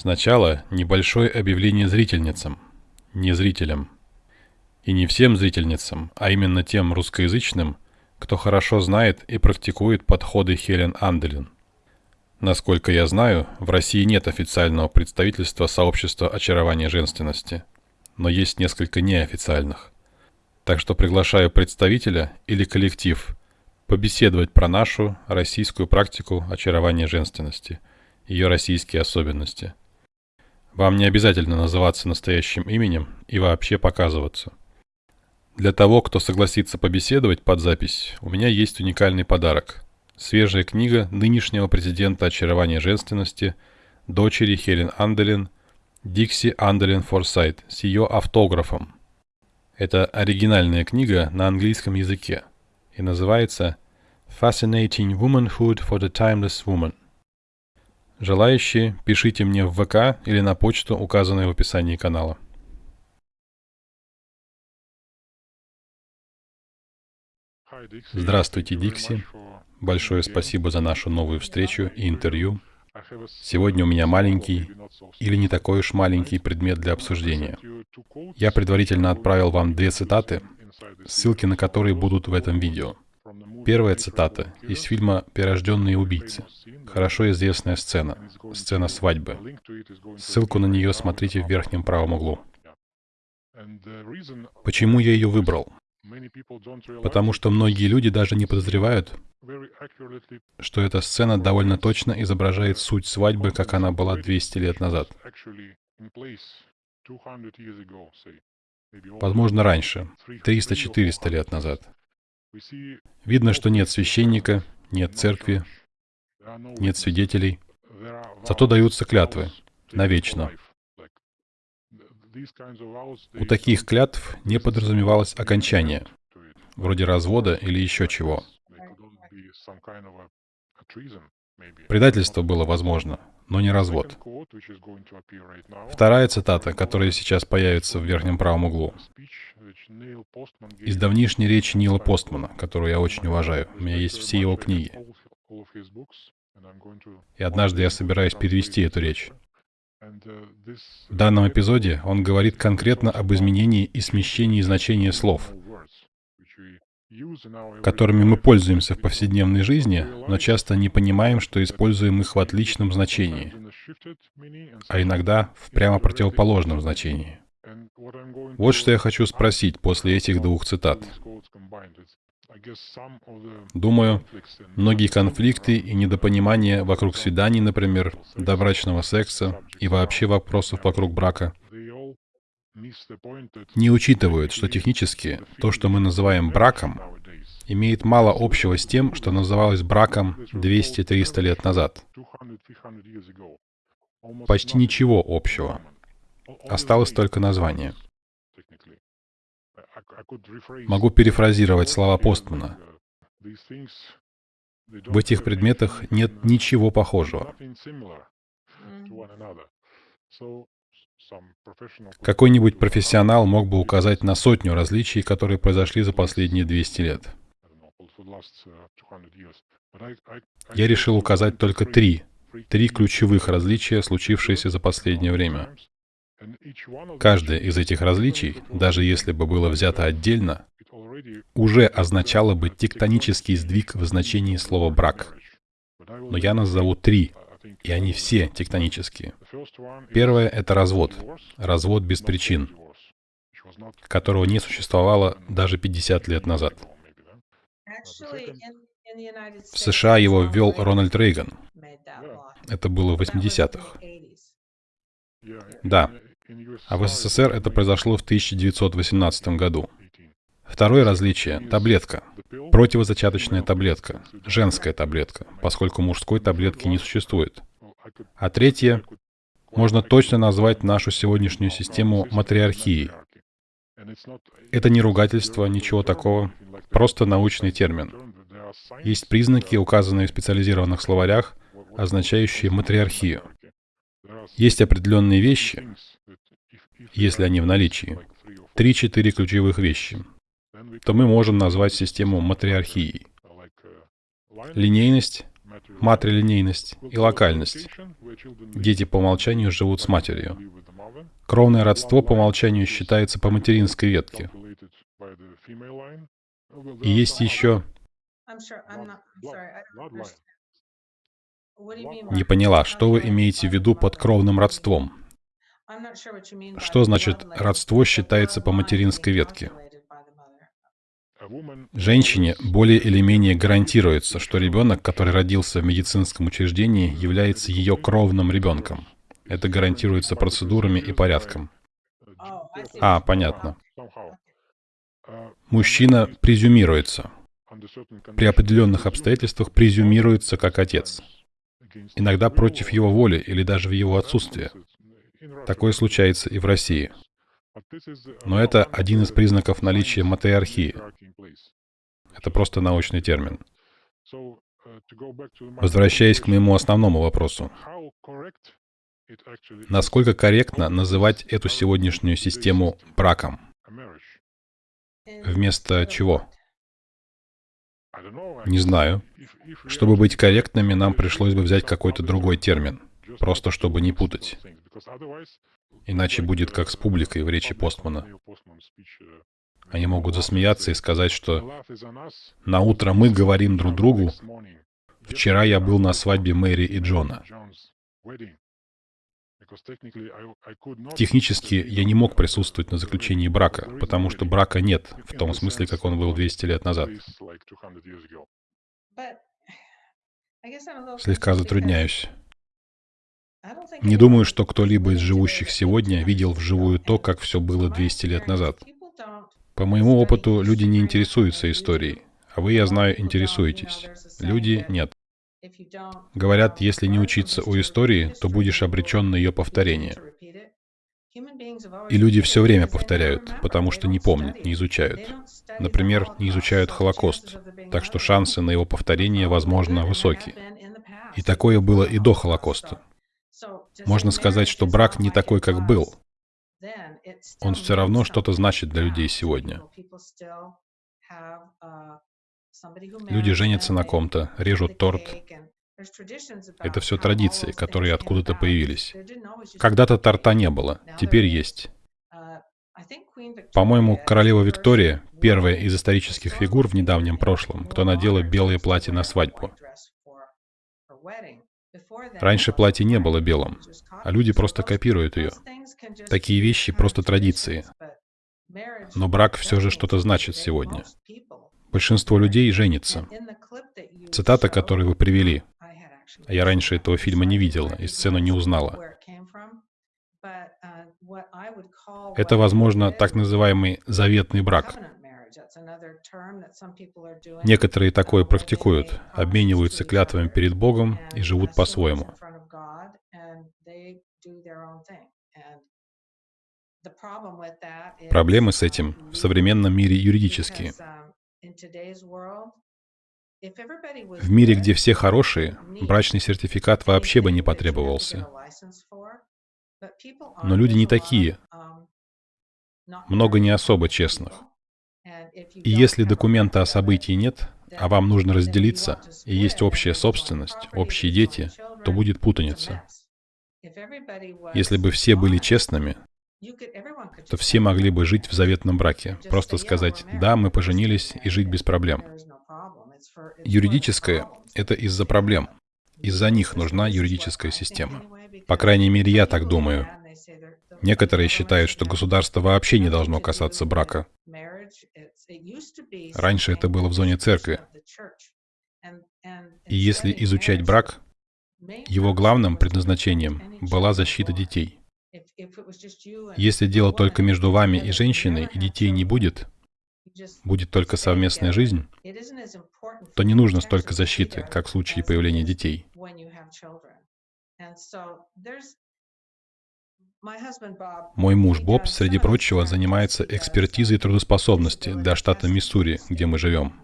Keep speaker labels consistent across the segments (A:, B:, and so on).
A: Сначала небольшое объявление зрительницам, не зрителям. И не всем зрительницам, а именно тем русскоязычным, кто хорошо знает и практикует подходы Хелен Анделин. Насколько я знаю, в России нет официального представительства сообщества очарования женственности, но есть несколько неофициальных. Так что приглашаю представителя или коллектив побеседовать про нашу российскую практику очарования женственности, ее российские особенности – вам не обязательно называться настоящим именем и вообще показываться. Для того, кто согласится побеседовать под запись, у меня есть уникальный подарок. Свежая книга нынешнего президента очарования женственности, дочери Хелен Анделин, Дикси Анделин Форсайт, с ее автографом. Это оригинальная книга на английском языке и называется Fascinating Womanhood for the Timeless Woman. Желающие, пишите мне в ВК или на почту, указанную в описании канала. Здравствуйте, Дикси. Большое спасибо за нашу новую встречу и интервью. Сегодня у меня маленький, или не такой уж маленький предмет для обсуждения. Я предварительно отправил вам две цитаты, ссылки на которые будут в этом видео. Первая цитата из фильма «Перерожденные убийцы». Хорошо известная сцена. Сцена свадьбы. Ссылку на нее смотрите в верхнем правом углу. Почему я ее выбрал? Потому что многие люди даже не подозревают, что эта сцена довольно точно изображает суть свадьбы, как она была 200 лет назад. Возможно, раньше, 300-400 лет назад. Видно, что нет священника, нет церкви, нет свидетелей. Зато даются клятвы навечно. У таких клятв не подразумевалось окончание, вроде развода или еще чего. Предательство было возможно, но не развод. Вторая цитата, которая сейчас появится в верхнем правом углу. Из давнишней речи Нила Постмана, которую я очень уважаю. У меня есть все его книги. И однажды я собираюсь перевести эту речь. В данном эпизоде он говорит конкретно об изменении и смещении значения слов, которыми мы пользуемся в повседневной жизни, но часто не понимаем, что используем их в отличном значении, а иногда в прямо противоположном значении. Вот что я хочу спросить после этих двух цитат. Думаю, многие конфликты и недопонимания вокруг свиданий, например, добрачного секса и вообще вопросов вокруг брака, не учитывают, что технически то, что мы называем браком, имеет мало общего с тем, что называлось браком 200-300 лет назад. Почти ничего общего. Осталось только название. Могу перефразировать слова Постмана. В этих предметах нет ничего похожего. Какой-нибудь профессионал мог бы указать на сотню различий, которые произошли за последние 200 лет. Я решил указать только три, три ключевых различия, случившиеся за последнее время. Каждое из этих различий, даже если бы было взято отдельно, уже означало бы тектонический сдвиг в значении слова «брак». Но я назову три, и они все тектонические. Первое — это развод. Развод без причин, которого не существовало даже 50 лет назад. В США его ввел Рональд Рейган. Это было в 80-х. Да, а в СССР это произошло в 1918 году. Второе различие – таблетка. Противозачаточная таблетка. Женская таблетка, поскольку мужской таблетки не существует. А третье – можно точно назвать нашу сегодняшнюю систему матриархией. Это не ругательство, ничего такого, просто научный термин. Есть признаки, указанные в специализированных словарях, означающие матриархию. Есть определенные вещи, если они в наличии, три-четыре ключевых вещи, то мы можем назвать систему матриархией. Линейность, матрилинейность и локальность. Дети по умолчанию живут с матерью. Кровное родство по умолчанию считается по материнской ветке. И есть еще... Не поняла, что вы имеете в виду под кровным родством? Что значит родство считается по материнской ветке? Женщине более или менее гарантируется, что ребенок, который родился в медицинском учреждении, является ее кровным ребенком. Это гарантируется процедурами и порядком. А, понятно. Мужчина презюмируется. При определенных обстоятельствах презюмируется как отец. Иногда против его воли или даже в его отсутствие. Такое случается и в России. Но это один из признаков наличия матриархии. Это просто научный термин. Возвращаясь к моему основному вопросу. Насколько корректно называть эту сегодняшнюю систему браком? Вместо чего? Не знаю. Чтобы быть корректными, нам пришлось бы взять какой-то другой термин, просто чтобы не путать. Иначе будет как с публикой в речи Постмана. Они могут засмеяться и сказать, что «На утро мы говорим друг другу, вчера я был на свадьбе Мэри и Джона». Технически я не мог присутствовать на заключении брака, потому что брака нет, в том смысле, как он был 200 лет назад. Слегка затрудняюсь. Не думаю, что кто-либо из живущих сегодня видел вживую то, как все было 200 лет назад. По моему опыту, люди не интересуются историей, а вы, я знаю, интересуетесь. Люди — нет. Говорят, если не учиться у истории, то будешь обречен на ее повторение. И люди все время повторяют, потому что не помнят, не изучают. Например, не изучают Холокост, так что шансы на его повторение, возможно, высокие. И такое было и до Холокоста. Можно сказать, что брак не такой, как был. Он все равно что-то значит для людей сегодня. Люди женятся на ком-то, режут торт. Это все традиции, которые откуда-то появились. Когда-то торта не было, теперь есть. По-моему, королева Виктория — первая из исторических фигур в недавнем прошлом, кто надела белое платье на свадьбу. Раньше платье не было белым, а люди просто копируют ее. Такие вещи просто традиции. Но брак все же что-то значит сегодня. Большинство людей женится. Цитата, которую вы привели. Я раньше этого фильма не видела и сцену не узнала. Это, возможно, так называемый заветный брак. Некоторые такое практикуют, обмениваются клятвами перед Богом и живут по-своему. Проблемы с этим в современном мире юридические. В мире, где все хорошие, брачный сертификат вообще бы не потребовался. Но люди не такие. Много не особо честных. И если документа о событии нет, а вам нужно разделиться, и есть общая собственность, общие дети, то будет путаница. Если бы все были честными, то все могли бы жить в заветном браке. Просто сказать «да, мы поженились» и жить без проблем. Юридическое — это из-за проблем. Из-за них нужна юридическая система. По крайней мере, я так думаю. Некоторые считают, что государство вообще не должно касаться брака. Раньше это было в зоне церкви. И если изучать брак, его главным предназначением была защита детей. Если дело только между вами и женщиной, и детей не будет, будет только совместная жизнь, то не нужно столько защиты, как в случае появления детей. Мой муж Боб, среди прочего, занимается экспертизой трудоспособности для штата Миссури, где мы живем.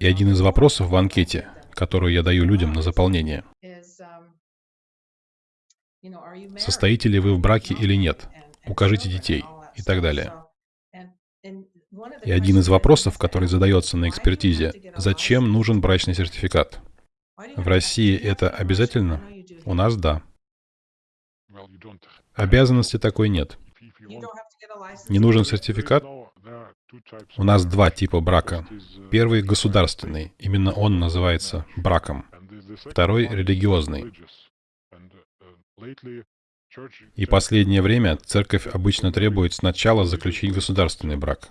A: И один из вопросов в анкете, которую я даю людям на заполнение, состоите ли вы в браке или нет, укажите детей и так далее.
B: И один из вопросов, который задается на экспертизе, зачем нужен брачный сертификат? В России это обязательно? У нас да. Обязанности такой нет. Не нужен сертификат? У нас два типа брака. Первый — государственный, именно он называется браком. Второй — религиозный. И последнее время церковь обычно требует сначала заключить государственный брак.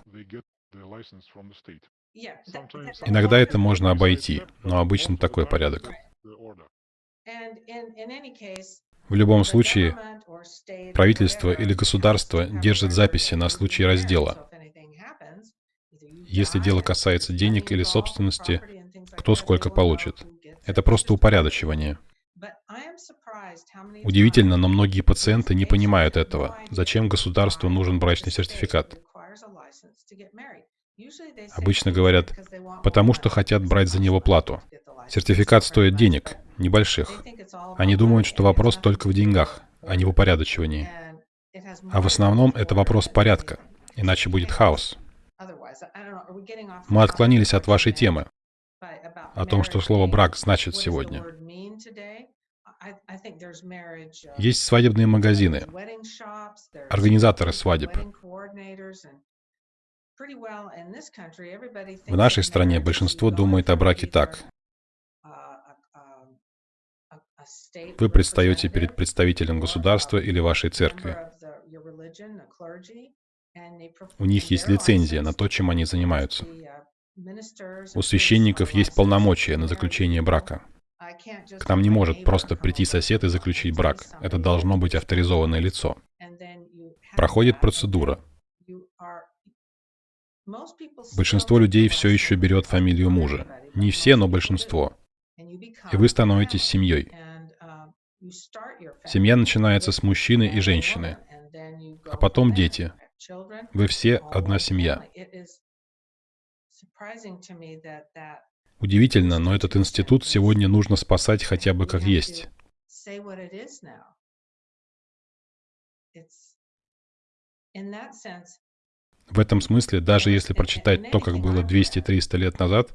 B: Иногда это можно обойти, но обычно такой порядок. В любом случае, правительство или государство держит записи на случай раздела. Если дело касается денег или собственности, кто сколько получит. Это просто упорядочивание. Удивительно, но многие пациенты не понимают этого. Зачем государству нужен брачный сертификат? Обычно говорят, потому что хотят брать за него плату. Сертификат стоит денег, небольших. Они думают, что вопрос только в деньгах, а не в упорядочивании. А в основном это вопрос порядка, иначе будет хаос. Мы отклонились от вашей темы, о том, что слово «брак» значит сегодня. Есть свадебные магазины, организаторы свадеб. В нашей стране большинство думает о браке так. Вы предстаете перед представителем государства или вашей церкви. У них есть лицензия на то, чем они занимаются. У священников есть полномочия на заключение брака. К нам не может просто прийти сосед и заключить брак. Это должно быть авторизованное лицо. Проходит процедура. Большинство людей все еще берет фамилию мужа. Не все, но большинство. И вы становитесь семьей. Семья начинается с мужчины и женщины, а потом дети. Вы все одна семья. Удивительно, но этот институт сегодня нужно спасать хотя бы как есть. В этом смысле, даже если прочитать то, как было 200-300 лет назад,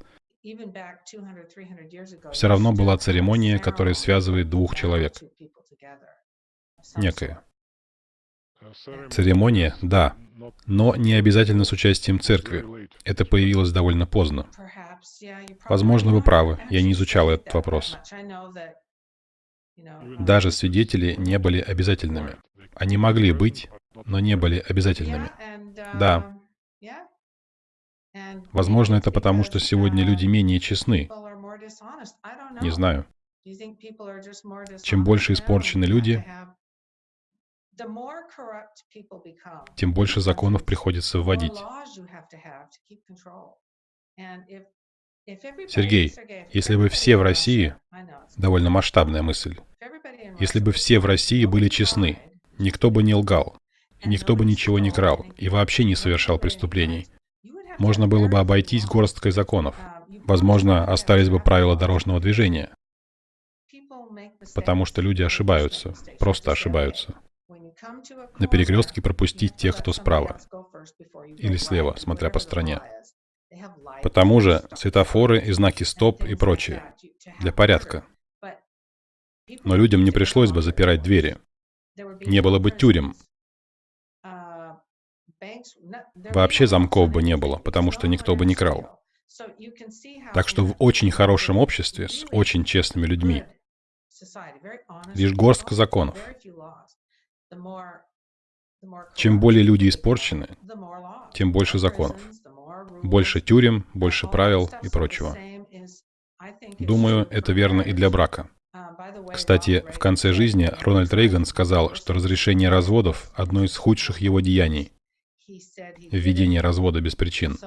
B: все равно была церемония, которая связывает двух человек. Некая. Церемония, да, но не обязательно с участием церкви. Это появилось довольно поздно. Возможно, вы правы, я не изучал этот вопрос. Даже свидетели не были обязательными. Они могли быть, но не были обязательными. Да. Возможно, это потому, что сегодня люди менее честны. Не знаю. Чем больше испорчены люди, тем больше законов приходится вводить. Сергей, если бы все в России, довольно масштабная мысль, если бы все в России были честны, никто бы не лгал, никто бы ничего не крал и вообще не совершал преступлений, можно было бы обойтись горсткой законов. Возможно, остались бы правила дорожного движения. Потому что люди ошибаются, просто ошибаются. На перекрестке пропустить тех, кто справа. Или слева, смотря по стране. Потому же светофоры и знаки «стоп» и прочее. Для порядка. Но людям не пришлось бы запирать двери. Не было бы тюрем. Вообще замков бы не было, потому что никто бы не крал. Так что в очень хорошем обществе с очень честными людьми лишь горстка законов. Чем более люди испорчены, тем больше законов. Больше тюрем, больше правил и прочего. Думаю, это верно и для брака. Кстати, в конце жизни Рональд Рейган сказал, что разрешение разводов – одно из худших его деяний. Введение развода без причин.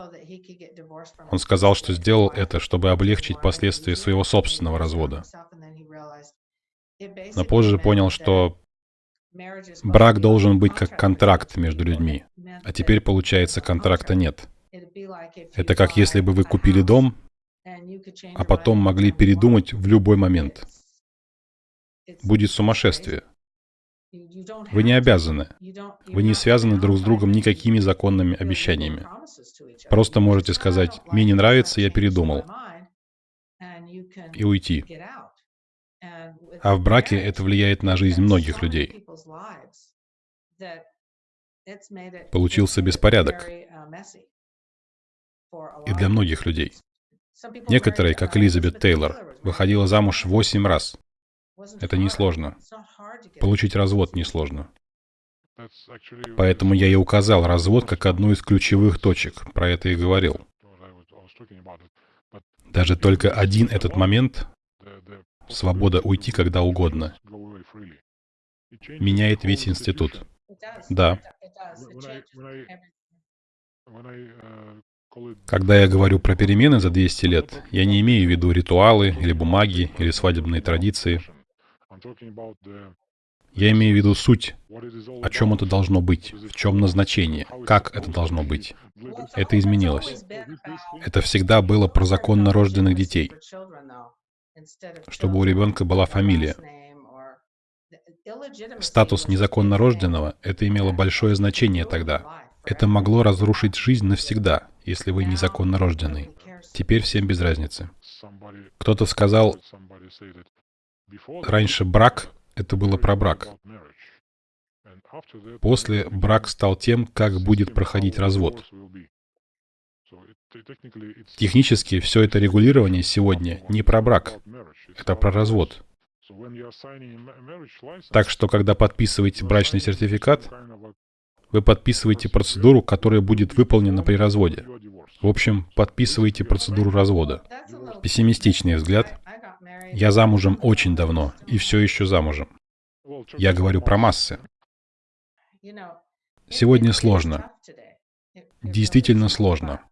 B: Он сказал, что сделал это, чтобы облегчить последствия своего собственного развода. Но позже понял, что брак должен быть как контракт между людьми. А теперь, получается, контракта нет. Это как если бы вы купили дом, а потом могли передумать в любой момент. Будет сумасшествие. Вы не обязаны. Вы не связаны друг с другом никакими законными обещаниями.
A: Просто можете сказать, мне не нравится, я передумал, и уйти. А в браке это влияет на жизнь многих людей. Получился беспорядок. И для многих людей. Некоторые, как Элизабет Тейлор, выходила замуж восемь раз. Это несложно. Получить развод несложно. Поэтому я и указал развод как одну из ключевых точек. Про это и говорил. Даже только один этот момент, свобода уйти когда угодно, меняет весь институт. Да. Когда я говорю про перемены за 200 лет, я не имею в виду ритуалы или бумаги или свадебные традиции. Я имею в виду суть, о чем это должно быть, в чем назначение, как это должно быть. Это изменилось. Это всегда было про законно рожденных детей, чтобы у ребенка была фамилия. Статус незаконно рожденного — это имело большое значение тогда. Это могло разрушить жизнь навсегда, если вы незаконно рожденный. Теперь всем без разницы. Кто-то сказал, раньше брак — это было про брак. После брак стал тем, как будет проходить развод. Технически все это регулирование сегодня не про брак, это про развод. Так что, когда подписываете брачный сертификат, вы подписываете процедуру, которая будет выполнена при разводе. В общем, подписываете процедуру развода. Пессимистичный взгляд. Я замужем очень давно и все еще замужем. Я говорю про массы. Сегодня сложно. Действительно сложно.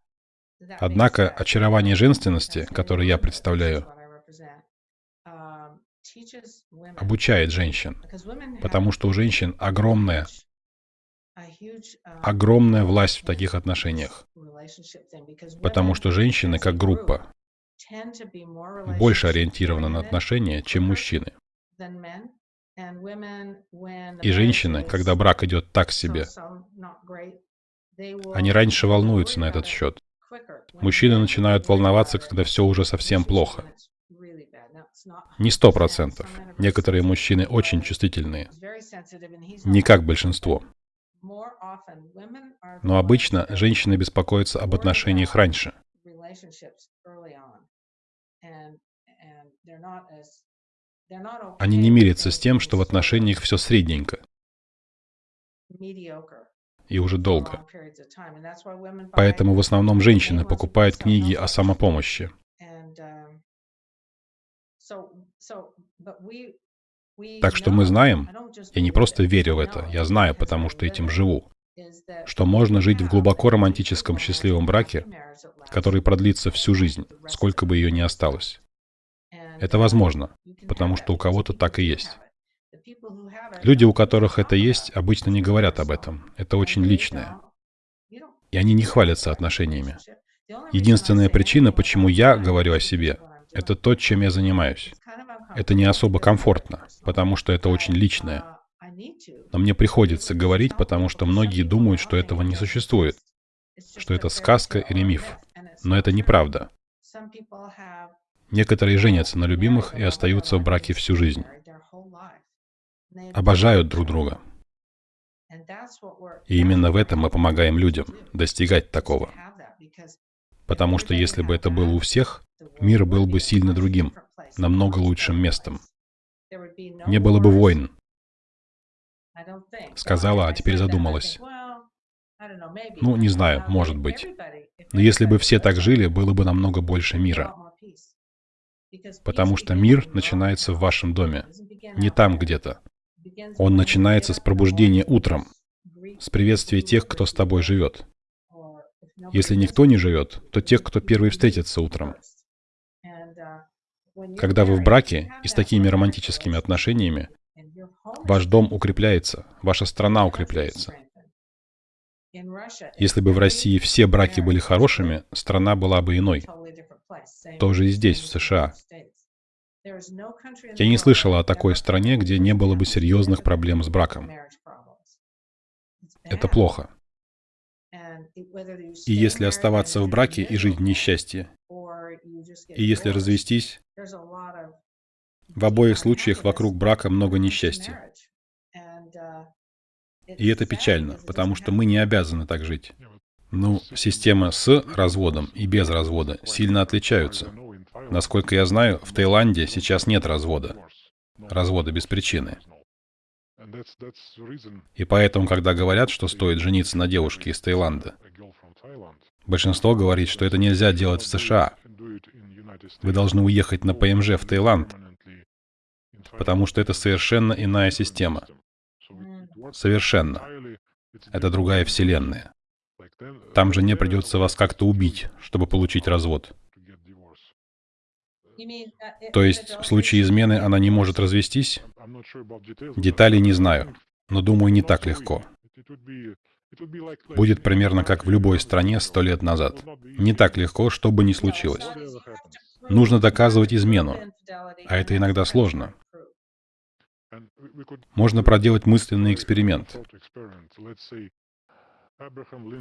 A: Однако очарование женственности, которое я представляю, обучает женщин, потому что у женщин огромная, огромная власть в таких отношениях, потому что женщины как группа больше ориентированы на отношения, чем мужчины. И женщины, когда брак идет так себе, они раньше волнуются на этот счет. Мужчины начинают волноваться, когда все уже совсем плохо. Не сто процентов. Некоторые мужчины очень чувствительные. Не как большинство. Но обычно женщины беспокоятся об отношениях раньше. Они не мирятся с тем, что в отношениях все средненько. И уже долго. Поэтому в основном женщины покупают книги о самопомощи. Так что мы знаем, я не просто верю в это, я знаю, потому что этим живу, что можно жить в глубоко романтическом счастливом браке, который продлится всю жизнь, сколько бы ее ни осталось. Это возможно, потому что у кого-то так и есть. Люди, у которых это есть, обычно не говорят об этом. Это очень личное. И они не хвалятся отношениями. Единственная причина, почему я говорю о себе, это то, чем я занимаюсь. Это не особо комфортно, потому что это очень личное. Но мне приходится говорить, потому что многие думают, что этого не существует, что это сказка или миф. Но это неправда. Некоторые женятся на любимых и остаются в браке всю жизнь. Обожают друг друга. И именно в этом мы помогаем людям достигать такого. Потому что если бы это было у всех, мир был бы сильно другим, намного лучшим местом. Не было бы войн. Сказала, а теперь задумалась. Ну, не знаю, может быть. Но если бы все так жили, было бы намного больше мира. Потому что мир начинается в вашем доме, не там где-то. Он начинается с пробуждения утром, с приветствия тех, кто с тобой живет. Если никто не живет, то тех, кто первый встретится утром. Когда вы в браке и с такими романтическими отношениями, ваш дом укрепляется, ваша страна укрепляется. Если бы в России все браки были хорошими, страна была бы иной. Тоже и здесь, в США. Я не слышала о такой стране, где не было бы серьезных проблем с браком. Это плохо. И если оставаться в браке и жить в несчастье, и если развестись, в обоих случаях вокруг брака много несчастья. И это печально, потому что мы не обязаны так жить. Ну, система с разводом и без развода сильно отличаются. Насколько я знаю, в Таиланде сейчас нет развода. Развода без причины. И поэтому, когда говорят, что стоит жениться на девушке из Таиланда, большинство говорит, что это нельзя делать в США. Вы должны уехать на ПМЖ в Таиланд, потому что это совершенно иная система. Совершенно. Это другая вселенная. Там же не придется вас как-то убить, чтобы получить развод. То есть в случае измены она не может развестись? Деталей не знаю, но думаю, не так легко. Будет примерно как в любой стране сто лет назад. Не так легко, что бы ни случилось. Нужно доказывать измену, а это иногда сложно. Можно проделать мысленный эксперимент.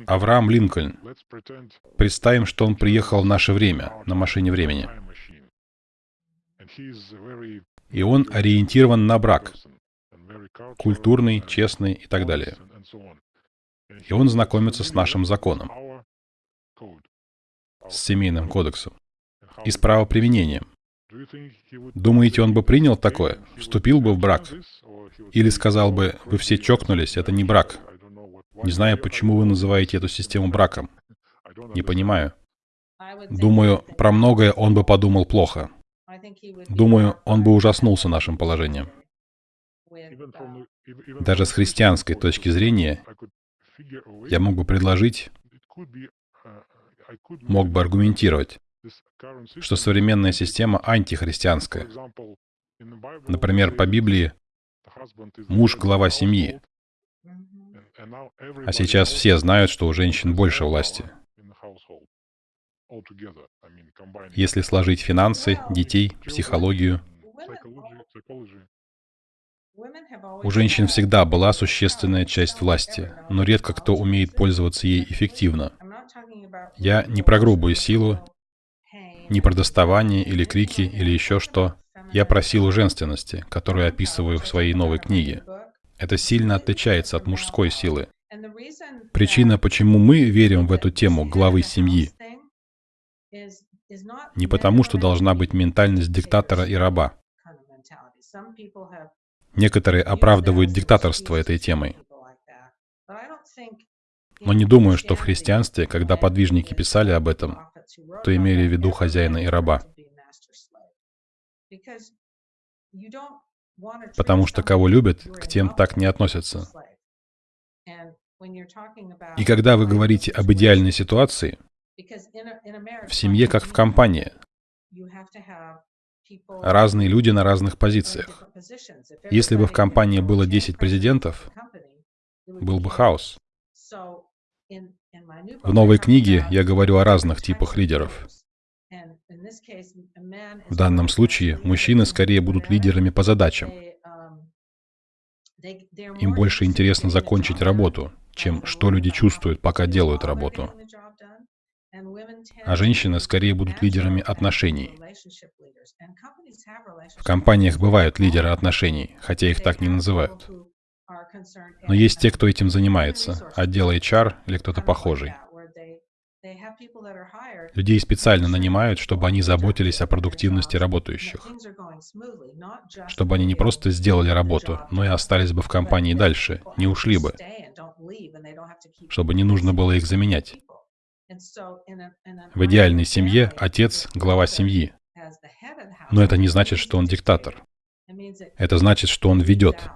A: Авраам Линкольн. Представим, что он приехал в наше время на машине времени. И он ориентирован на брак. Культурный, честный и так далее. И он знакомится с нашим законом, с семейным кодексом и с правоприменением. Думаете, он бы принял такое? Вступил бы в брак? Или сказал бы, вы все чокнулись, это не брак. Не знаю, почему вы называете эту систему браком. Не понимаю. Думаю, про многое он бы подумал плохо. Думаю, он бы ужаснулся нашим положением. Даже с христианской точки зрения я мог бы предложить, мог бы аргументировать, что современная система антихристианская. Например, по Библии муж — глава семьи. А сейчас все знают, что у женщин больше власти. Если сложить финансы, детей, психологию, у женщин всегда была существенная часть власти, но редко кто умеет пользоваться ей эффективно. Я не про грубую силу, не про доставание или крики или еще что. Я про силу женственности, которую описываю в своей новой книге. Это сильно отличается от мужской силы. Причина, почему мы верим в эту тему главы семьи, не потому, что должна быть ментальность диктатора и раба. Некоторые оправдывают диктаторство этой темой. Но не думаю, что в христианстве, когда подвижники писали об этом, то имели в виду хозяина и раба. Потому что кого любят, к тем так не относятся. И когда вы говорите об идеальной ситуации, в семье как в компании, разные люди на разных позициях. Если бы в компании было 10 президентов, был бы хаос. В новой книге я говорю о разных типах лидеров. В данном случае мужчины скорее будут лидерами по задачам. Им больше интересно закончить работу, чем что люди чувствуют, пока делают работу. А женщины скорее будут лидерами отношений. В компаниях бывают лидеры отношений, хотя их так не называют. Но есть те, кто этим занимается, отдел HR или кто-то похожий. Людей специально нанимают, чтобы они заботились о продуктивности работающих. Чтобы они не просто сделали работу, но и остались бы в компании дальше, не ушли бы. Чтобы не нужно было их заменять. В идеальной семье отец — глава семьи. Но это не значит, что он диктатор. Это значит, что он ведет.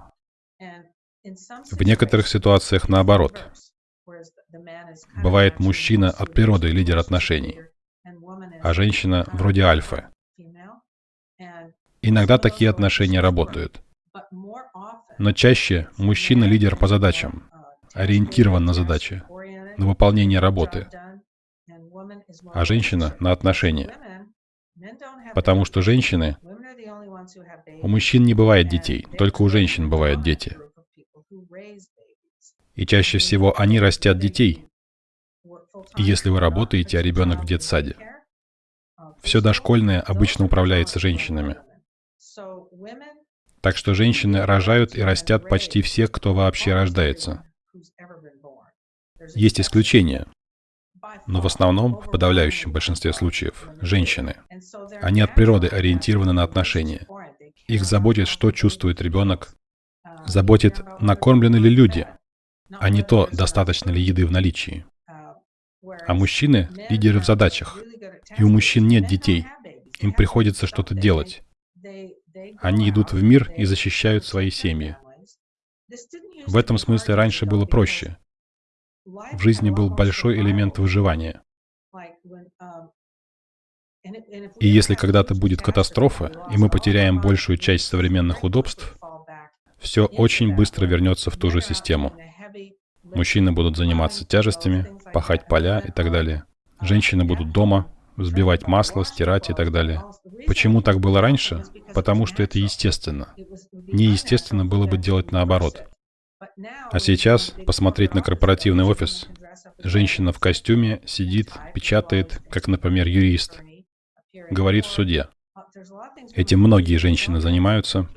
A: В некоторых ситуациях наоборот. Бывает мужчина от природы лидер отношений, а женщина вроде альфа. Иногда такие отношения работают. Но чаще мужчина лидер по задачам, ориентирован на задачи, на выполнение работы, а женщина на отношения. Потому что женщины... У мужчин не бывает детей, только у женщин бывают дети. И чаще всего они растят детей. И если вы работаете, а ребенок в детсаде, все дошкольное обычно управляется женщинами. Так что женщины рожают и растят почти всех, кто вообще рождается. Есть исключения, но в основном, в подавляющем большинстве случаев, женщины. Они от природы ориентированы на отношения. Их заботит, что чувствует ребенок, заботит, накормлены ли люди, а не то, достаточно ли еды в наличии. А мужчины — лидеры в задачах. И у мужчин нет детей. Им приходится что-то делать. Они идут в мир и защищают свои семьи. В этом смысле раньше было проще. В жизни был большой элемент выживания. И если когда-то будет катастрофа, и мы потеряем большую часть современных удобств, все очень быстро вернется в ту же систему. Мужчины будут заниматься тяжестями, пахать поля и так далее. Женщины будут дома, взбивать масло, стирать и так далее. Почему так было раньше? Потому что это естественно. Неестественно было бы делать наоборот. А сейчас посмотреть на корпоративный офис. Женщина в костюме сидит, печатает, как, например, юрист. Говорит в суде. Этим многие женщины занимаются.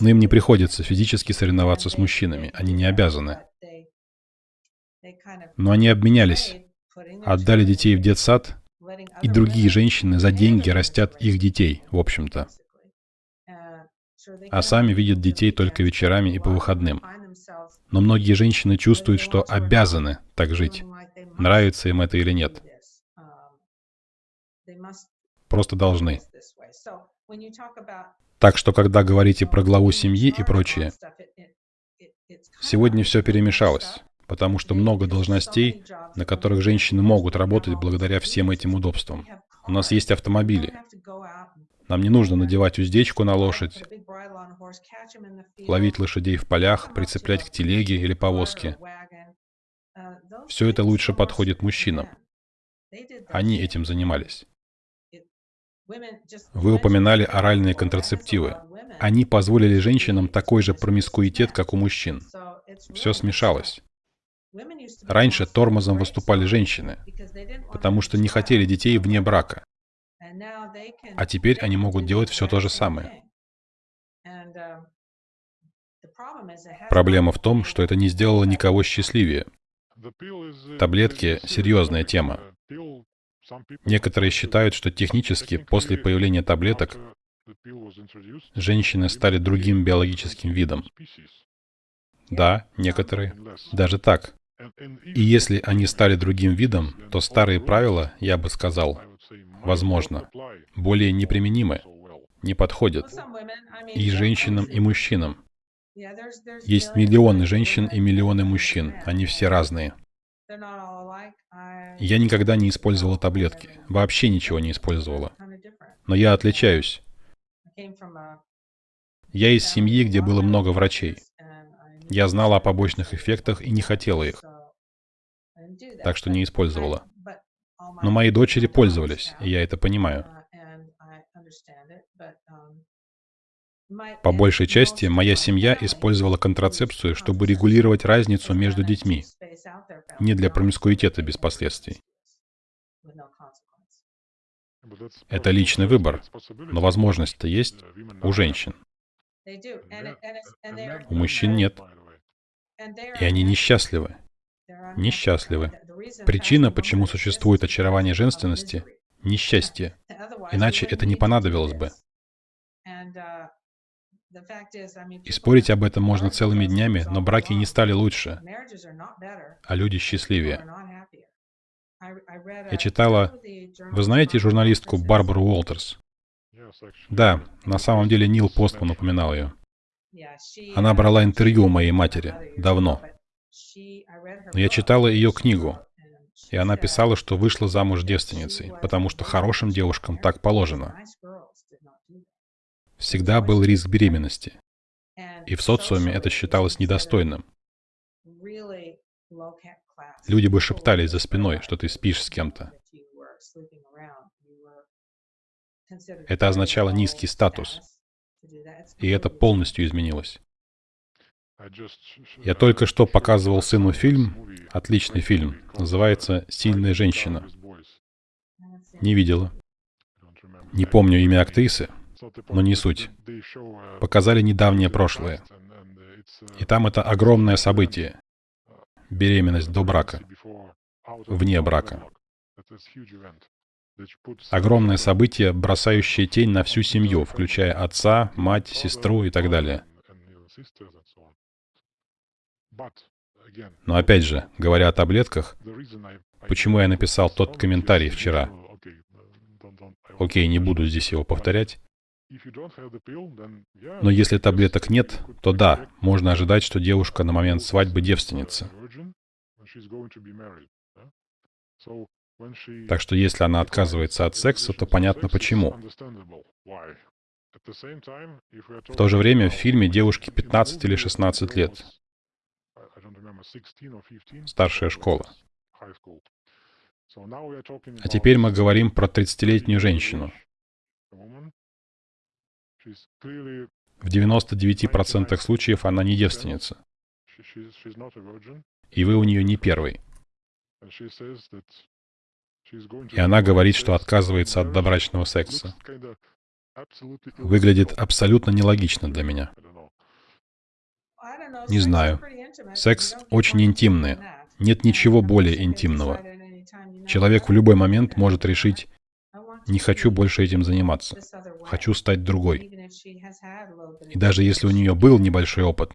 A: Но им не приходится физически соревноваться с мужчинами. Они не обязаны. Но они обменялись, отдали детей в детсад, и другие женщины за деньги растят их детей, в общем-то. А сами видят детей только вечерами и по выходным. Но многие женщины чувствуют, что обязаны так жить. Нравится им это или нет. Просто должны. Так что, когда говорите про главу семьи и прочее, сегодня все перемешалось потому что много должностей, на которых женщины могут работать благодаря всем этим удобствам. У нас есть автомобили. Нам не нужно надевать уздечку на лошадь, ловить лошадей в полях, прицеплять к телеге или повозке. Все это лучше подходит мужчинам. Они этим занимались. Вы упоминали оральные контрацептивы. Они позволили женщинам такой же промискуитет, как у мужчин. Все смешалось. Раньше тормозом выступали женщины, потому что не хотели детей вне брака. А теперь они могут делать все то же самое. Проблема в том, что это не сделало никого счастливее. Таблетки — серьезная тема. Некоторые считают, что технически после появления таблеток женщины стали другим биологическим видом. Да, некоторые. Даже так. И если они стали другим видом, то старые правила, я бы сказал, возможно, более неприменимы, не подходят и женщинам, и мужчинам. Есть миллионы женщин и миллионы мужчин, они все разные. Я никогда не использовала таблетки, вообще ничего не использовала. Но я отличаюсь. Я из семьи, где было много врачей. Я знала о побочных эффектах и не хотела их. Так что не использовала. Но мои дочери пользовались, и я это понимаю. По большей части, моя семья использовала контрацепцию, чтобы регулировать разницу между детьми, не для промискуитета без последствий. Это личный выбор, но возможность-то есть у женщин. У мужчин нет. И они несчастливы. Несчастливы. Причина, почему существует очарование женственности — несчастье. Иначе это не понадобилось бы. И спорить об этом можно целыми днями, но браки не стали лучше, а люди счастливее. Я читала... Вы знаете журналистку Барбару Уолтерс? Да, на самом деле Нил Постман упоминал ее. Она брала интервью у моей матери давно. Но я читала ее книгу, и она писала, что вышла замуж девственницей, потому что хорошим девушкам так положено. Всегда был риск беременности. И в социуме это считалось недостойным. Люди бы шептались за спиной, что ты спишь с кем-то. Это означало низкий статус. И это полностью изменилось. Я только что показывал сыну фильм, отличный фильм, называется «Сильная женщина». Не видела. Не помню имя актрисы, но не суть. Показали недавнее прошлое. И там это огромное событие. Беременность до брака. Вне брака. Огромное событие, бросающее тень на всю семью, включая отца, мать, сестру и так далее. Но опять же, говоря о таблетках, почему я написал тот комментарий вчера? Окей, не буду здесь его повторять. Но если таблеток нет, то да, можно ожидать, что девушка на момент свадьбы девственница. Так что если она отказывается от секса, то понятно почему. В то же время в фильме девушке 15 или 16 лет. Старшая школа. А теперь мы говорим про 30-летнюю женщину. В 99% случаев она не девственница. И вы у нее не первый. И она говорит, что отказывается от добрачного секса. Выглядит абсолютно нелогично для меня. Не знаю. Секс очень интимный. Нет ничего более интимного. Человек в любой момент может решить, не хочу больше этим заниматься, хочу стать другой. И даже если у нее был небольшой опыт,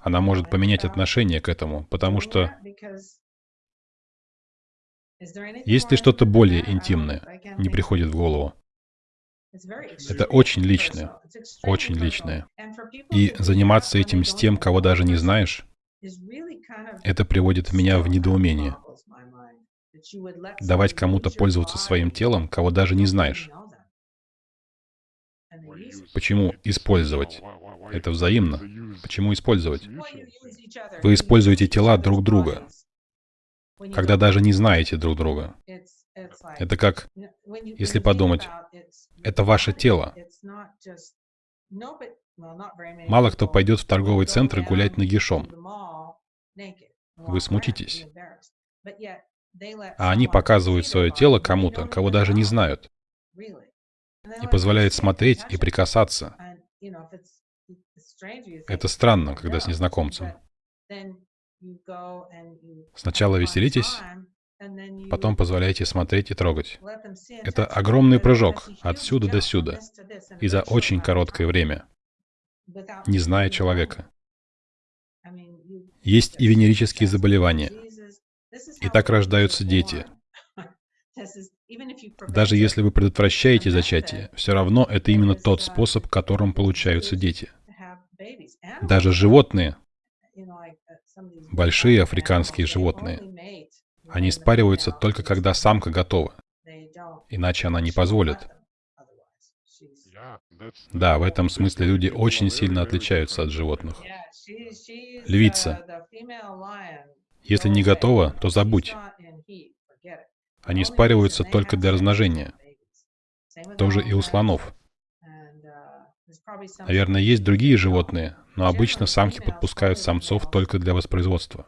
A: она может поменять отношение к этому, потому что есть ли что-то более интимное, не приходит в голову. Это очень личное, очень личное. И заниматься этим с тем, кого даже не знаешь, это приводит меня в недоумение. Давать кому-то пользоваться своим телом, кого даже не знаешь. Почему использовать? Это взаимно. Почему использовать? Вы используете тела друг друга, когда даже не знаете друг друга. Это как, если подумать, это ваше тело. Мало кто пойдет в торговый центр гулять нагишом. Вы смутитесь. А они показывают свое тело кому-то, кого даже не знают. И позволяют смотреть и прикасаться. Это странно, когда с незнакомцем. Сначала веселитесь, потом позволяйте смотреть и трогать. Это огромный прыжок отсюда до сюда и за очень короткое время, не зная человека. Есть и венерические заболевания. И так рождаются дети. Даже если вы предотвращаете зачатие, все равно это именно тот способ, которым получаются дети. Даже животные, большие африканские животные, они спариваются только когда самка готова. Иначе она не позволит. Да, в этом смысле люди очень сильно отличаются от животных. Львица. Если не готова, то забудь. Они спариваются только для размножения. Тоже и у слонов. Наверное, есть другие животные, но обычно самки подпускают самцов только для воспроизводства.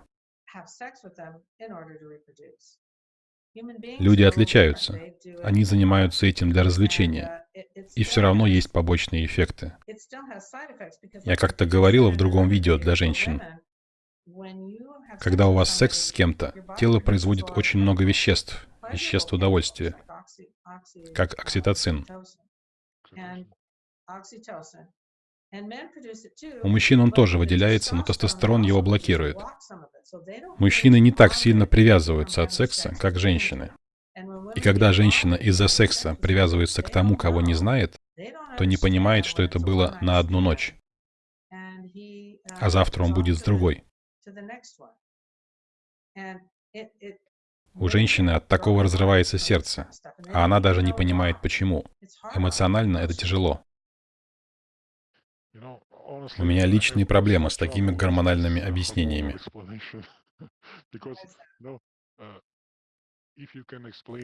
A: Люди отличаются. Они занимаются этим для развлечения. И все равно есть побочные эффекты. Я как-то говорила в другом видео для женщин. Когда у вас секс с кем-то, тело производит очень много веществ, веществ удовольствия, как окситоцин. У мужчин он тоже выделяется, но тестостерон его блокирует. Мужчины не так сильно привязываются от секса, как женщины. И когда женщина из-за секса привязывается к тому, кого не знает, то не понимает, что это было на одну ночь, а завтра он будет с другой. У женщины от такого разрывается сердце, а она даже не понимает почему. Эмоционально это тяжело. У меня личные проблемы с такими гормональными объяснениями.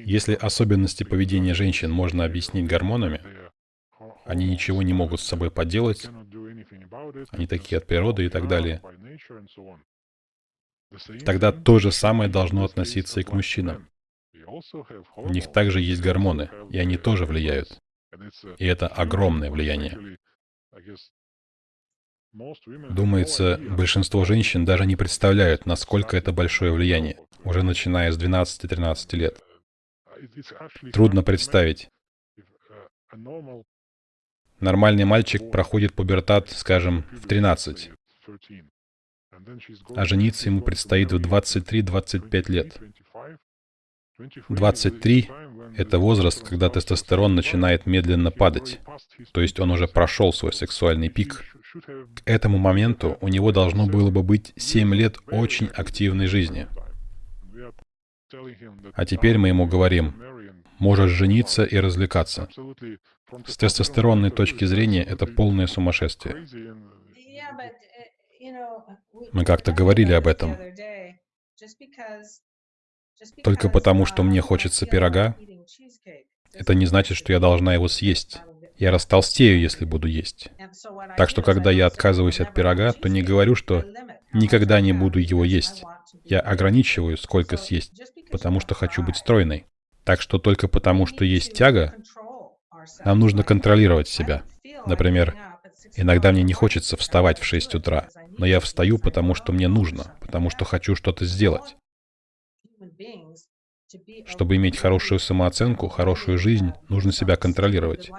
A: Если особенности поведения женщин можно объяснить гормонами, они ничего не могут с собой поделать, они такие от природы и так далее. Тогда то же самое должно относиться и к мужчинам. У них также есть гормоны, и они тоже влияют. И это огромное влияние. Думается, большинство женщин даже не представляют, насколько это большое влияние, уже начиная с 12-13 лет. Трудно представить. Нормальный мальчик проходит пубертат, скажем, в 13, а жениться ему предстоит в 23-25 лет. 23 — это возраст, когда тестостерон начинает медленно падать, то есть он уже прошел свой сексуальный пик. К этому моменту у него должно было бы быть 7 лет очень активной жизни. А теперь мы ему говорим, можешь жениться и развлекаться. С тестостеронной точки зрения это полное сумасшествие. Мы как-то говорили об этом. Только потому, что мне хочется пирога, это не значит, что я должна его съесть. Я растолстею, если буду есть. Так что, когда я отказываюсь от пирога, то не говорю, что никогда не буду его есть. Я ограничиваю, сколько съесть, потому что хочу быть стройной. Так что только потому, что есть тяга, нам нужно контролировать себя. Например, иногда мне не хочется вставать в 6 утра, но я встаю, потому что мне нужно, потому что хочу что-то сделать. Чтобы иметь хорошую самооценку, хорошую жизнь, нужно себя контролировать.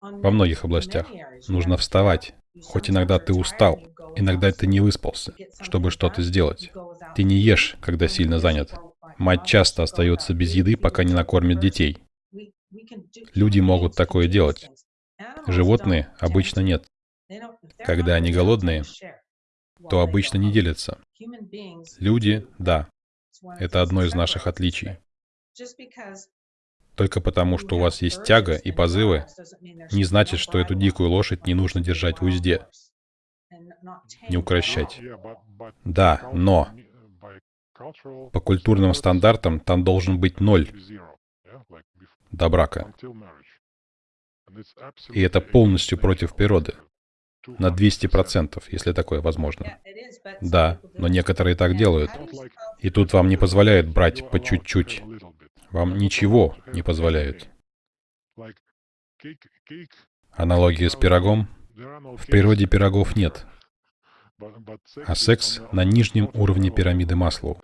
A: Во многих областях нужно вставать. Хоть иногда ты устал, иногда ты не выспался, чтобы что-то сделать. Ты не ешь, когда сильно занят. Мать часто остается без еды, пока не накормит детей. Люди могут такое делать. Животные обычно нет. Когда они голодные, то обычно не делятся. Люди — да. Это одно из наших отличий. Только потому, что у вас есть тяга и позывы, не значит, что эту дикую лошадь не нужно держать в узде. Не укращать. Да, но по культурным стандартам там должен быть ноль до брака. И это полностью против природы. На 200%, если такое возможно. Да, но некоторые так делают. И тут вам не позволяют брать по чуть-чуть. Вам ничего не позволяют. Аналогия с пирогом. В природе пирогов нет. А секс на нижнем уровне пирамиды Маслоу.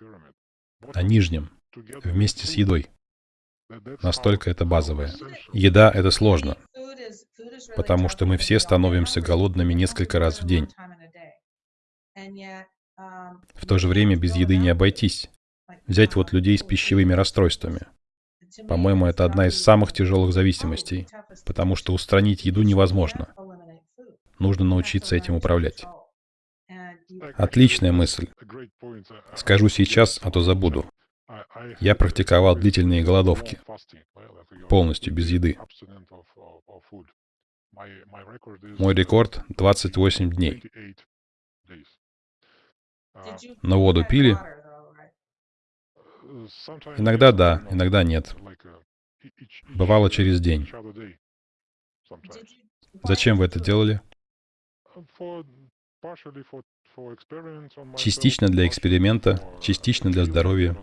A: На нижнем. Вместе с едой. Настолько это базовое. Еда — это сложно, потому что мы все становимся голодными несколько раз в день. В то же время без еды не обойтись. Взять вот людей с пищевыми расстройствами. По-моему, это одна из самых тяжелых зависимостей, потому что устранить еду невозможно. Нужно научиться этим управлять. Отличная мысль. Скажу сейчас, а то забуду. Я практиковал длительные голодовки, полностью без еды. Мой рекорд 28 дней. Но воду пили? Иногда да, иногда нет. Бывало через день. Зачем вы это делали? Частично для эксперимента, частично для здоровья.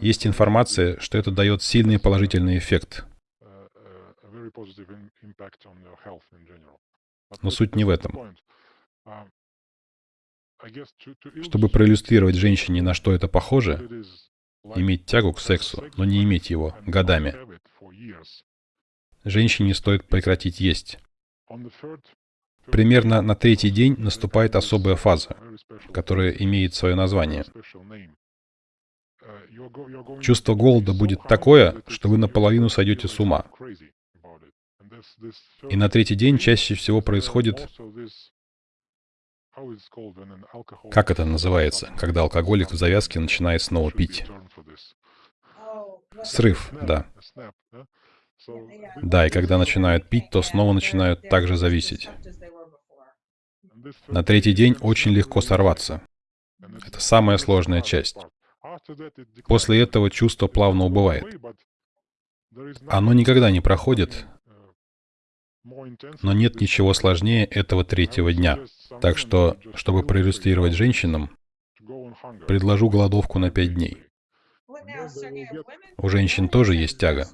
A: Есть информация, что это дает сильный положительный эффект. Но суть не в этом. Чтобы проиллюстрировать женщине, на что это похоже, иметь тягу к сексу, но не иметь его годами. Женщине стоит прекратить есть. Примерно на третий день наступает особая фаза, которая имеет свое название. Чувство голода будет такое, что вы наполовину сойдете с ума. И на третий день чаще всего происходит... Как это называется, когда алкоголик в завязке начинает снова пить? Срыв, да. Да, и когда начинают пить, то снова начинают также зависеть. На третий день очень легко сорваться. Это самая сложная часть. После этого чувство плавно убывает. Оно никогда не проходит, Но нет ничего сложнее этого третьего дня. Так что, чтобы проиллюстрировать женщинам, предложу голодовку на пять дней. У женщин тоже есть тяга.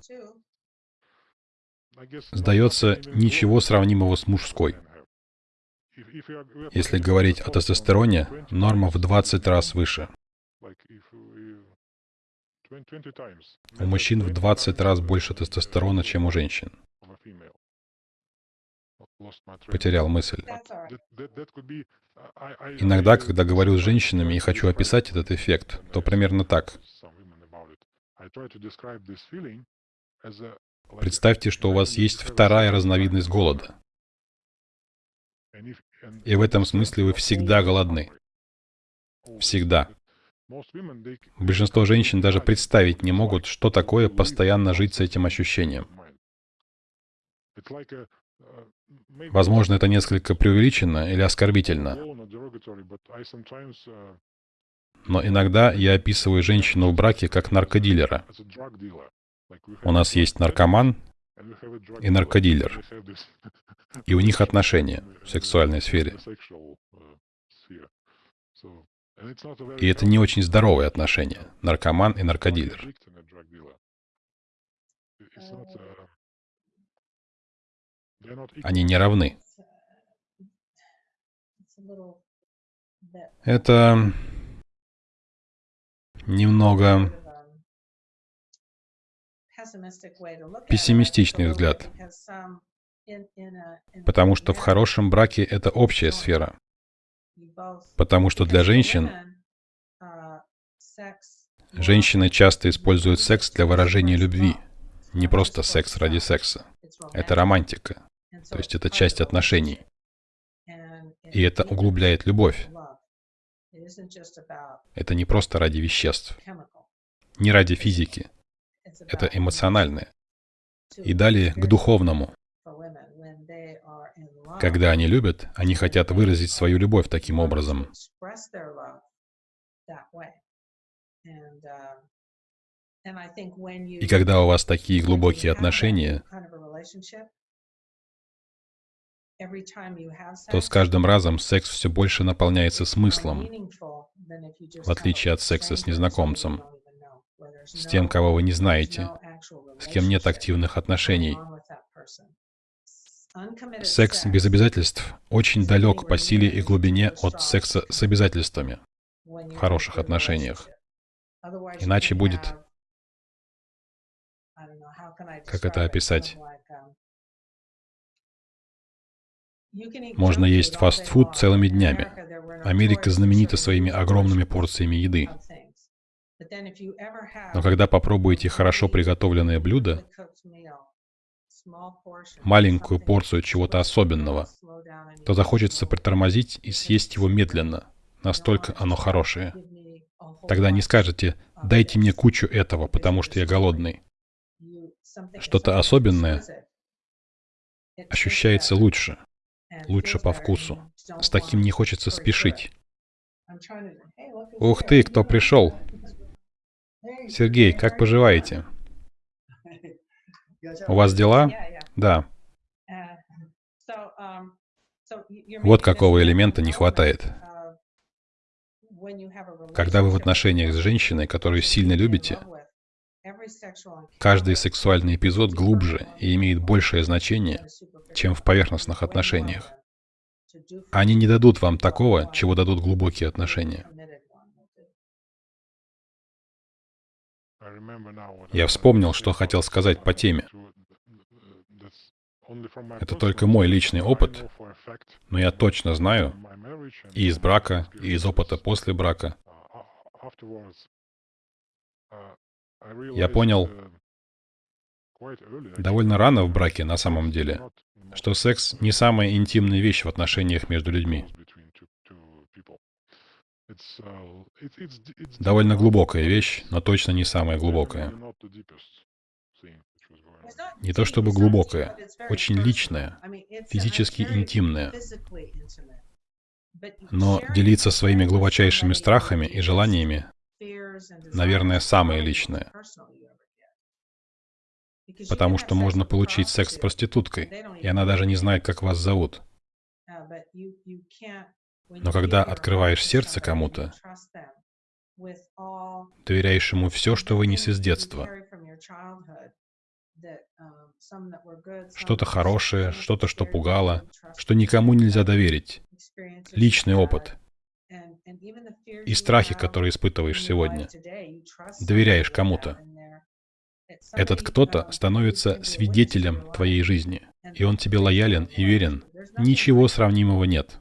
A: Сдается, ничего сравнимого с мужской. Если говорить о тестостероне, норма в 20 раз выше. У мужчин в 20 раз больше тестостерона, чем у женщин. Потерял мысль. Иногда, когда говорю с женщинами и хочу описать этот эффект, то примерно так. Представьте, что у вас есть вторая разновидность голода. И в этом смысле вы всегда голодны. Всегда. Большинство женщин даже представить не могут, что такое постоянно жить с этим ощущением. Возможно, это несколько преувеличено или оскорбительно. Но иногда я описываю женщину в браке как наркодилера. У нас есть наркоман и наркодилер. И у них отношения в сексуальной сфере. И это не очень здоровые отношения. Наркоман и наркодилер. Они не равны. Это немного пессимистичный взгляд, потому что в хорошем браке это общая сфера, потому что для женщин женщины часто используют секс для выражения любви, не просто секс ради секса. Это романтика. То есть это часть отношений. И это углубляет любовь. Это не просто ради веществ, не ради физики. Это эмоциональное. И далее к духовному. Когда они любят, они хотят выразить свою любовь таким образом. И когда у вас такие глубокие отношения, то с каждым разом секс все больше наполняется смыслом, в отличие от секса с незнакомцем, с тем, кого вы не знаете, с кем нет активных отношений. Секс без обязательств очень далек по силе и глубине от секса с обязательствами в хороших отношениях. Иначе будет... Как это описать? Можно есть фастфуд целыми днями. Америка знаменита своими огромными порциями еды. Но когда попробуете хорошо приготовленное блюдо, маленькую порцию чего-то особенного, то захочется притормозить и съесть его медленно. Настолько оно хорошее. Тогда не скажете «дайте мне кучу этого, потому что я голодный». Что-то особенное ощущается лучше лучше по вкусу. С таким не хочется спешить. Ух ты, кто пришел? Сергей, как поживаете? У вас дела? Да. Вот какого элемента не хватает. Когда вы в отношениях с женщиной, которую сильно любите, каждый сексуальный эпизод глубже и имеет большее значение, чем в поверхностных отношениях. Они не дадут вам такого, чего дадут глубокие отношения. Я вспомнил, что хотел сказать по теме. Это только мой личный опыт, но я точно знаю и из брака, и из опыта после брака. Я понял довольно рано в браке на самом деле, что секс не самая интимная вещь в отношениях между людьми. Довольно глубокая вещь, но точно не самая глубокая. Не то чтобы глубокая, очень личная, физически интимная. Но делиться своими глубочайшими страхами и желаниями, наверное, самое личное. Потому что можно получить секс с проституткой, и она даже не знает, как вас зовут. Но когда открываешь сердце кому-то, доверяешь ему все, что вынес из детства, что-то хорошее, что-то, что пугало, что никому нельзя доверить, личный опыт и страхи, которые испытываешь сегодня, доверяешь кому-то. Этот кто-то становится свидетелем твоей жизни, и он тебе лоялен и верен. Ничего сравнимого нет.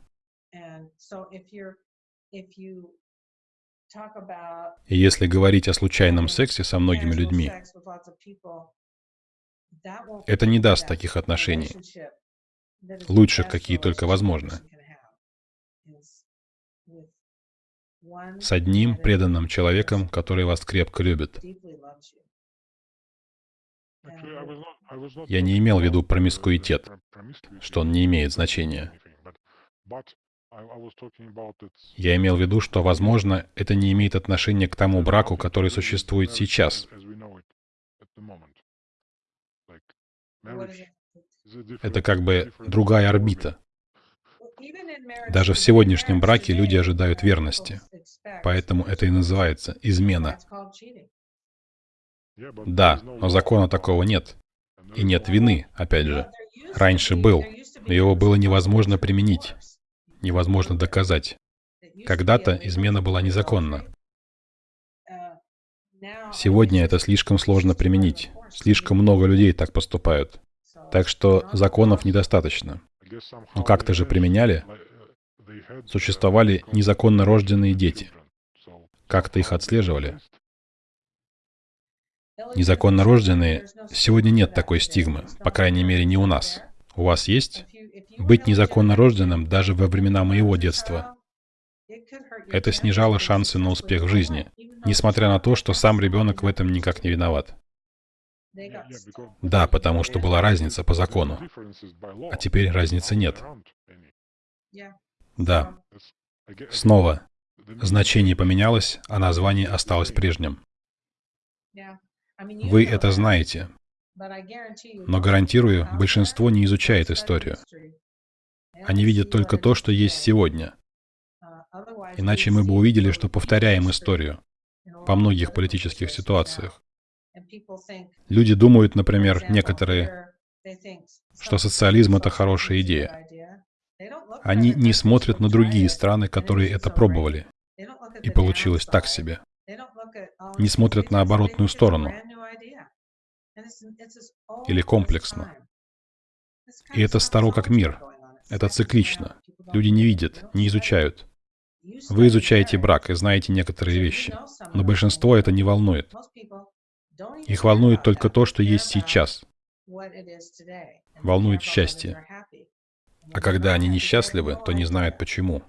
A: И если говорить о случайном сексе со многими людьми, это не даст таких отношений, лучших, какие только возможны. С одним преданным человеком, который вас крепко любит. Я не имел в виду промискуитет, что он не имеет значения. Я имел в виду, что, возможно, это не имеет отношения к тому браку, который существует сейчас. Это как бы другая орбита. Даже в сегодняшнем браке люди ожидают верности. Поэтому это и называется измена. Да, но закона такого нет. И нет вины, опять же. Раньше был, но его было невозможно применить, невозможно доказать. Когда-то измена была незаконна. Сегодня это слишком сложно применить. Слишком много людей так поступают. Так что законов недостаточно. Но как-то же применяли. Существовали незаконно рожденные дети. Как-то их отслеживали. Незаконно рожденные, сегодня нет такой стигмы, по крайней мере не у нас. У вас есть? Быть незаконно рожденным даже во времена моего детства. Это снижало шансы на успех в жизни, несмотря на то, что сам ребенок в этом никак не виноват. Да, потому что была разница по закону. А теперь разницы нет. Да. Снова. Значение поменялось, а название осталось прежним. Вы это знаете. Но гарантирую, большинство не изучает историю. Они видят только то, что есть сегодня. Иначе мы бы увидели, что повторяем историю по многих политических ситуациях. Люди думают, например, некоторые, что социализм — это хорошая идея. Они не смотрят на другие страны, которые это пробовали, и получилось так себе. Не смотрят на оборотную сторону. Или комплексно. И это старо как мир. Это циклично. Люди не видят, не изучают. Вы изучаете брак и знаете некоторые вещи, но большинство это не волнует. Их волнует только то, что есть сейчас. Волнует счастье. А когда они несчастливы, то не знают почему.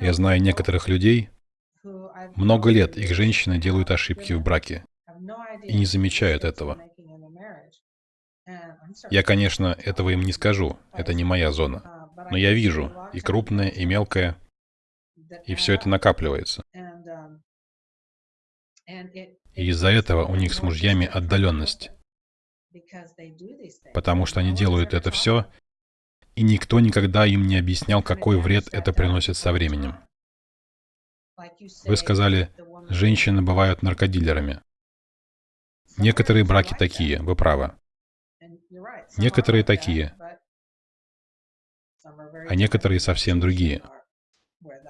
A: Я знаю некоторых людей, много лет их женщины делают ошибки в браке и не замечают этого. Я, конечно, этого им не скажу, это не моя зона. Но я вижу и крупное, и мелкое, и все это накапливается. И из-за этого у них с мужьями отдаленность. Потому что они делают это все, и никто никогда им не объяснял, какой вред это приносит со временем. Вы сказали, женщины бывают наркодилерами. Некоторые браки такие, вы правы. Некоторые такие, а некоторые совсем другие.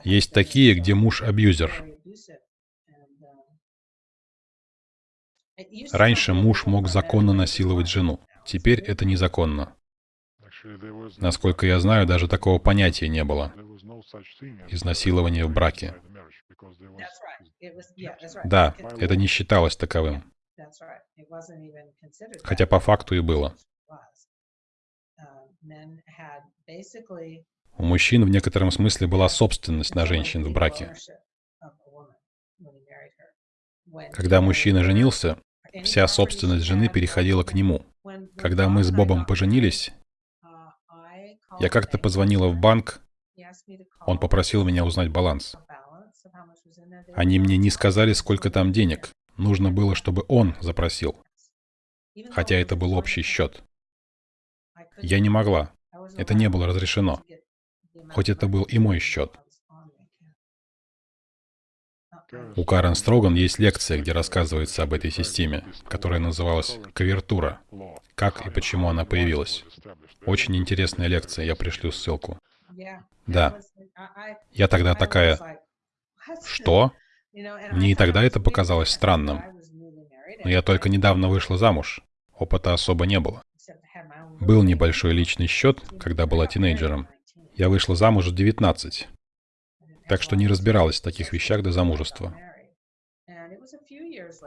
A: Есть такие, где муж абьюзер. Раньше муж мог законно насиловать жену. Теперь это незаконно. Насколько я знаю, даже такого понятия не было. Изнасилование в браке. Да, это не считалось таковым. Хотя по факту и было. У мужчин в некотором смысле была собственность на женщин в браке. Когда мужчина женился, вся собственность жены переходила к нему. Когда мы с Бобом поженились, я как-то позвонила в банк, он попросил меня узнать баланс. Они мне не сказали, сколько там денег. Нужно было, чтобы он запросил. хотя это был общий счет. Я не могла. Это не было разрешено. Хоть это был и мой счет. У Карен Строган есть лекция, где рассказывается об этой системе, которая называлась «Кавертура». Как и почему она появилась. Очень интересная лекция, я пришлю ссылку. Да. Я тогда такая, что? Мне и тогда это показалось странным. Но я только недавно вышла замуж. Опыта особо не было. Был небольшой личный счет, когда была тинейджером. Я вышла замуж в 19. Так что не разбиралась в таких вещах до замужества.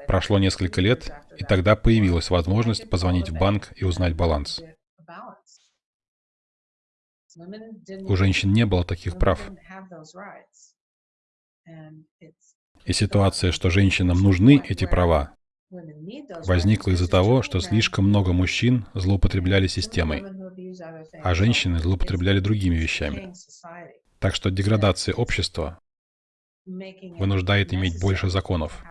A: Прошло несколько лет, и тогда появилась возможность позвонить в банк и узнать баланс. У женщин не было таких прав. И ситуация, что женщинам нужны эти права, возникла из-за того, что слишком много мужчин злоупотребляли системой, а женщины злоупотребляли другими вещами. Так что деградация общества вынуждает иметь больше законов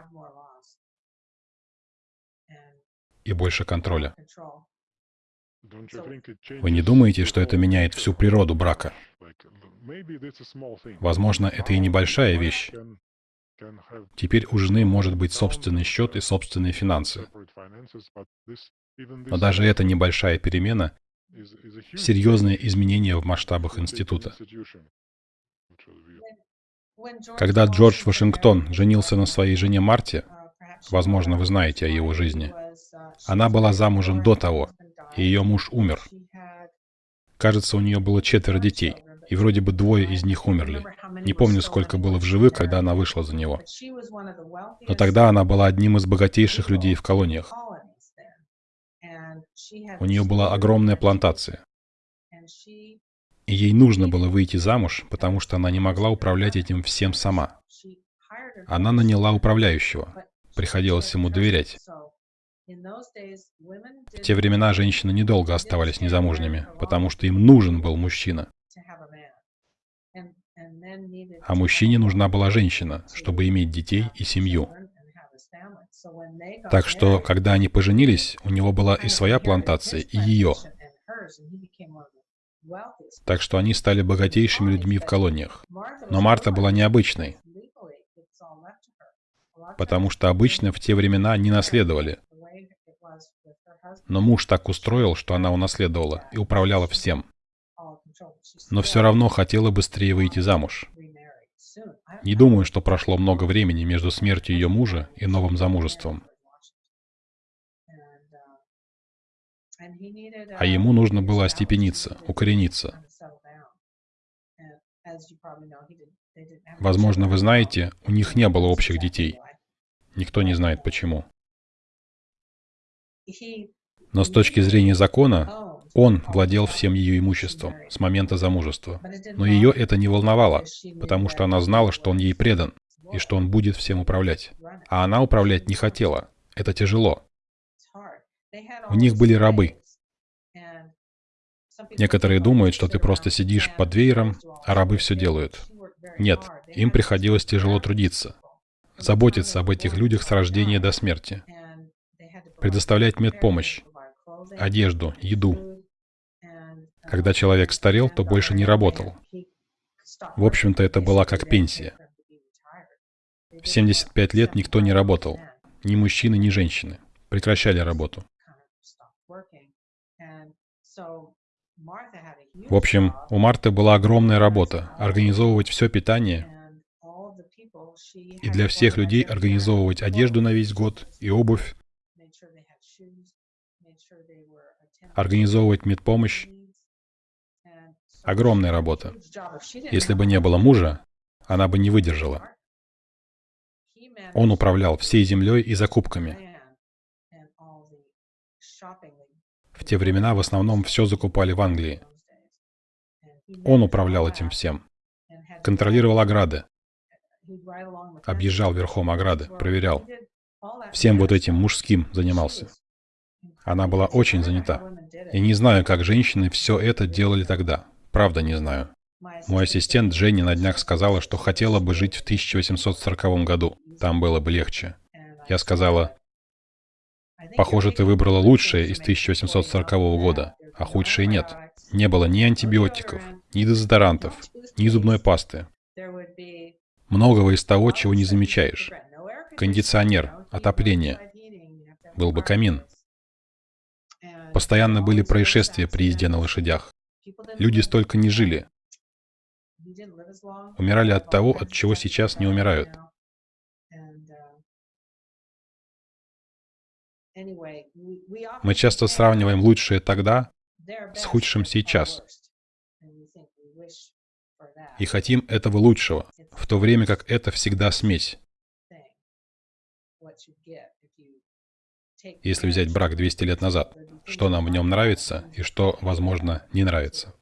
A: и больше контроля. Вы не думаете, что это меняет всю природу брака? Возможно, это и небольшая вещь. Теперь у жены может быть собственный счет и собственные финансы. Но даже эта небольшая перемена — серьезное изменение в масштабах института. Когда Джордж Вашингтон женился на своей жене Марте, возможно, вы знаете о его жизни, она была замужем до того, и ее муж умер. Кажется, у нее было четверо детей, и вроде бы двое из них умерли. Не помню, сколько было в живых, когда она вышла за него. Но тогда она была одним из богатейших людей в колониях. У нее была огромная плантация. И ей нужно было выйти замуж, потому что она не могла управлять этим всем сама. Она наняла управляющего. Приходилось ему доверять. В те времена женщины недолго оставались незамужними, потому что им нужен был мужчина. А мужчине нужна была женщина, чтобы иметь детей и семью. Так что, когда они поженились, у него была и своя плантация, и ее. Так что они стали богатейшими людьми в колониях. Но Марта была необычной, потому что обычно в те времена не наследовали. Но муж так устроил, что она унаследовала и управляла всем. Но все равно хотела быстрее выйти замуж. Не думаю, что прошло много времени между смертью ее мужа и новым замужеством. А ему нужно было остепениться, укорениться. Возможно, вы знаете, у них не было общих детей. Никто не знает почему. Но с точки зрения закона, он владел всем ее имуществом с момента замужества. Но ее это не волновало, потому что она знала, что он ей предан, и что он будет всем управлять. А она управлять не хотела. Это тяжело. У них были рабы. Некоторые думают, что ты просто сидишь под веером, а рабы все делают. Нет, им приходилось тяжело трудиться, заботиться об этих людях с рождения до смерти, предоставлять медпомощь, одежду, еду. Когда человек старел, то больше не работал. В общем-то, это была как пенсия. В 75 лет никто не работал. Ни мужчины, ни женщины. Прекращали работу. В общем, у Марты была огромная работа — организовывать все питание и для всех людей организовывать одежду на весь год и обувь, организовывать медпомощь. Огромная работа. Если бы не было мужа, она бы не выдержала. Он управлял всей землей и закупками. В те времена в основном все закупали в Англии. Он управлял этим всем. Контролировал ограды. Объезжал верхом ограды, проверял. Всем вот этим мужским занимался. Она была очень занята. И не знаю, как женщины все это делали тогда. Правда, не знаю. Мой ассистент Женя на днях сказала, что хотела бы жить в 1840 году. Там было бы легче. Я сказала, Похоже, ты выбрала лучшее из 1840 года, а худшее нет. Не было ни антибиотиков, ни дезодорантов, ни зубной пасты. Многого из того, чего не замечаешь. Кондиционер, отопление. Был бы камин. Постоянно были происшествия при езде на лошадях. Люди столько не жили. Умирали от того, от чего сейчас не умирают. Мы часто сравниваем лучшее тогда с худшим сейчас. И хотим этого лучшего, в то время как это всегда смесь. Если взять брак 200 лет назад, что нам в нем нравится и что, возможно, не нравится.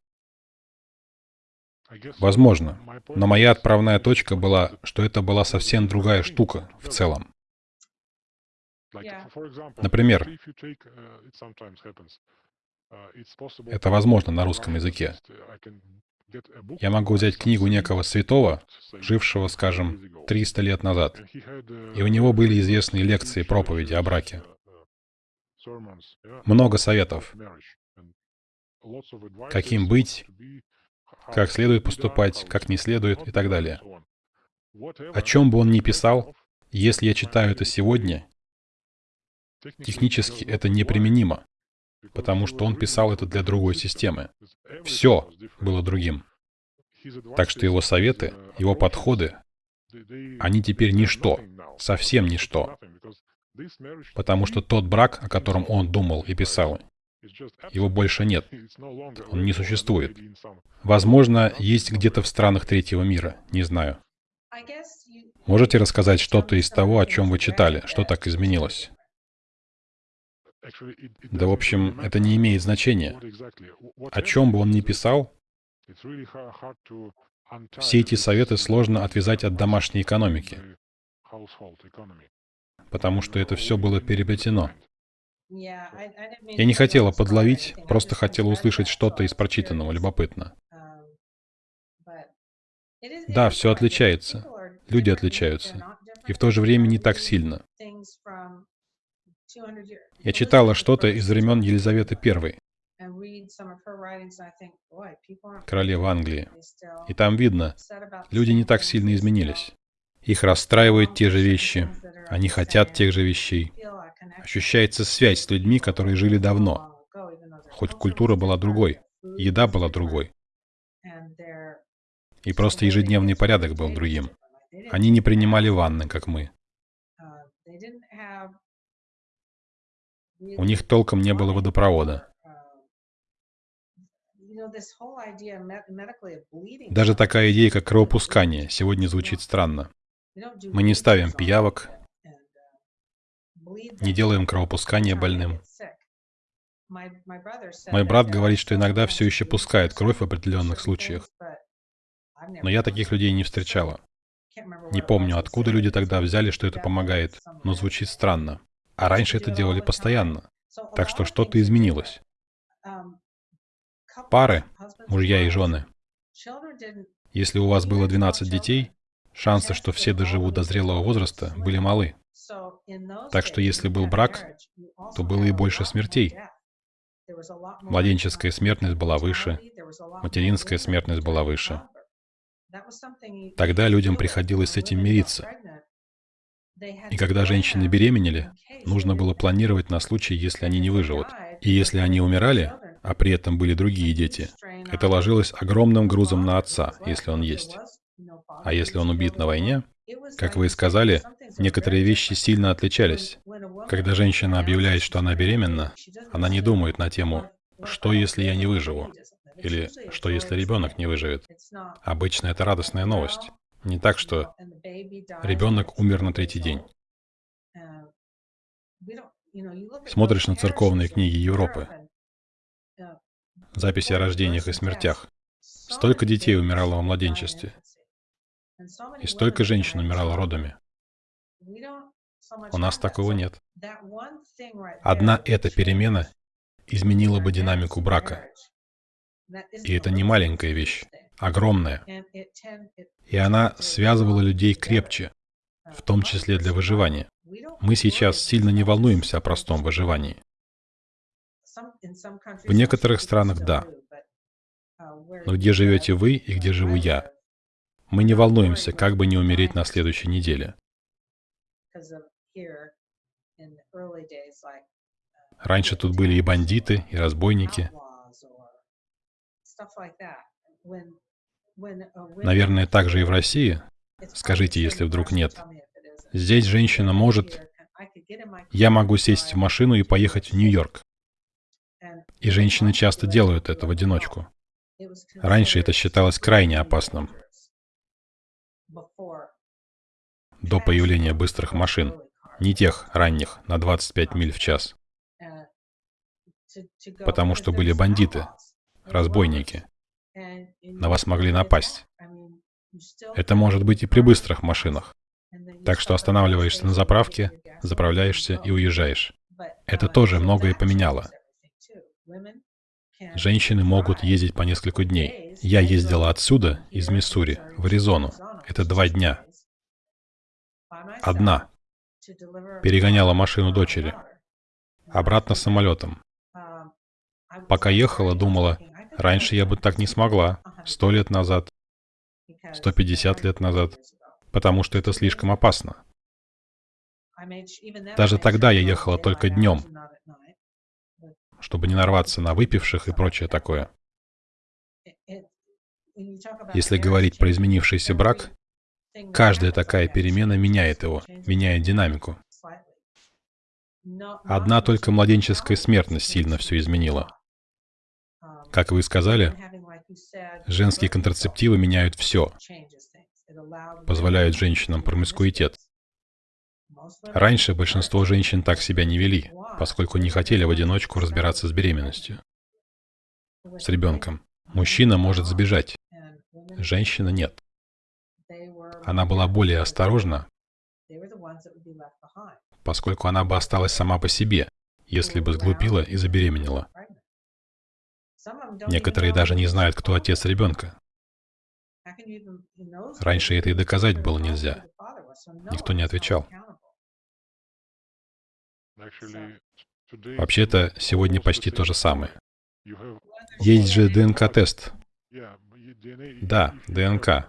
A: Возможно. Но моя отправная точка была, что это была совсем другая штука в целом. Например, это возможно на русском языке. Я могу взять книгу некого святого, жившего, скажем, 300 лет назад, и у него были известные лекции, проповеди о браке. Много советов. Каким быть, как следует поступать, как не следует и так далее. О чем бы он ни писал, если я читаю это сегодня, технически это неприменимо, потому что он писал это для другой системы. Все было другим. Так что его советы, его подходы, они теперь ничто, совсем ничто. Потому что тот брак, о котором он думал и писал, его больше нет. Он не существует. Возможно, есть где-то в странах третьего мира. Не знаю. Можете рассказать что-то из того, о чем вы читали? Что так изменилось? Да, в общем, это не имеет значения. О чем бы он ни писал, все эти советы сложно отвязать от домашней экономики, потому что это все было переплетено. Я не хотела подловить, просто хотела услышать что-то из прочитанного, любопытно. Да, все отличается. Люди отличаются. И в то же время не так сильно. Я читала что-то из времен Елизаветы I, королева Англии. И там видно, люди не так сильно изменились. Их расстраивают те же вещи, они хотят тех же вещей. Ощущается связь с людьми, которые жили давно. Хоть культура была другой, еда была другой. И просто ежедневный порядок был другим. Они не принимали ванны, как мы. У них толком не было водопровода. Даже такая идея, как кровопускание, сегодня звучит странно. Мы не ставим пиявок, не делаем кровопускание больным. Мой брат говорит, что иногда все еще пускает кровь в определенных случаях. Но я таких людей не встречала. Не помню, откуда люди тогда взяли, что это помогает, но звучит странно. А раньше это делали постоянно. Так что что-то изменилось. Пары, мужья и жены. Если у вас было 12 детей, шансы, что все доживут до зрелого возраста, были малы. Так что если был брак, то было и больше смертей. Младенческая смертность была выше, материнская смертность была выше. Тогда людям приходилось с этим мириться. И когда женщины беременели, нужно было планировать на случай, если они не выживут. И если они умирали, а при этом были другие дети, это ложилось огромным грузом на отца, если он есть. А если он убит на войне, как вы и сказали, некоторые вещи сильно отличались. Когда женщина объявляет, что она беременна, она не думает на тему «что, если я не выживу?» или «что, если ребенок не выживет?». Обычно это радостная новость. Не так, что ребенок умер на третий день. Смотришь на церковные книги Европы, записи о рождениях и смертях. Столько детей умирало во младенчестве. И столько женщин умирало родами. У нас такого нет. Одна эта перемена изменила бы динамику брака. И это не маленькая вещь, огромная. И она связывала людей крепче, в том числе для выживания. Мы сейчас сильно не волнуемся о простом выживании. В некоторых странах – да. Но где живете вы и где живу я? Мы не волнуемся, как бы не умереть на следующей неделе. Раньше тут были и бандиты, и разбойники. Наверное, так же и в России. Скажите, если вдруг нет. Здесь женщина может... Я могу сесть в машину и поехать в Нью-Йорк. И женщины часто делают это в одиночку. Раньше это считалось крайне опасным. До появления быстрых машин. Не тех ранних, на 25 миль в час. Потому что были бандиты, разбойники. На вас могли напасть. Это может быть и при быстрых машинах. Так что останавливаешься на заправке, заправляешься и уезжаешь. Это тоже многое поменяло. Женщины могут ездить по несколько дней. Я ездила отсюда, из Миссури, в Аризону. Это два дня. Одна. Перегоняла машину дочери. Обратно самолетом. Пока ехала, думала, раньше я бы так не смогла. Сто лет назад. 150 лет назад. Потому что это слишком опасно. Даже тогда я ехала только днем, чтобы не нарваться на выпивших и прочее такое. Если говорить про изменившийся брак, каждая такая перемена меняет его, меняет динамику. Одна только младенческая смертность сильно все изменила. Как вы сказали, женские контрацептивы меняют все, позволяют женщинам промискуитет. Раньше большинство женщин так себя не вели, поскольку не хотели в одиночку разбираться с беременностью. С ребенком. Мужчина может сбежать, женщина нет. Она была более осторожна, поскольку она бы осталась сама по себе, если бы сглупила и забеременела. Некоторые даже не знают, кто отец ребенка. Раньше это и доказать было нельзя. Никто не отвечал. Вообще-то, сегодня почти то же самое. Есть же ДНК-тест. Да, ДНК.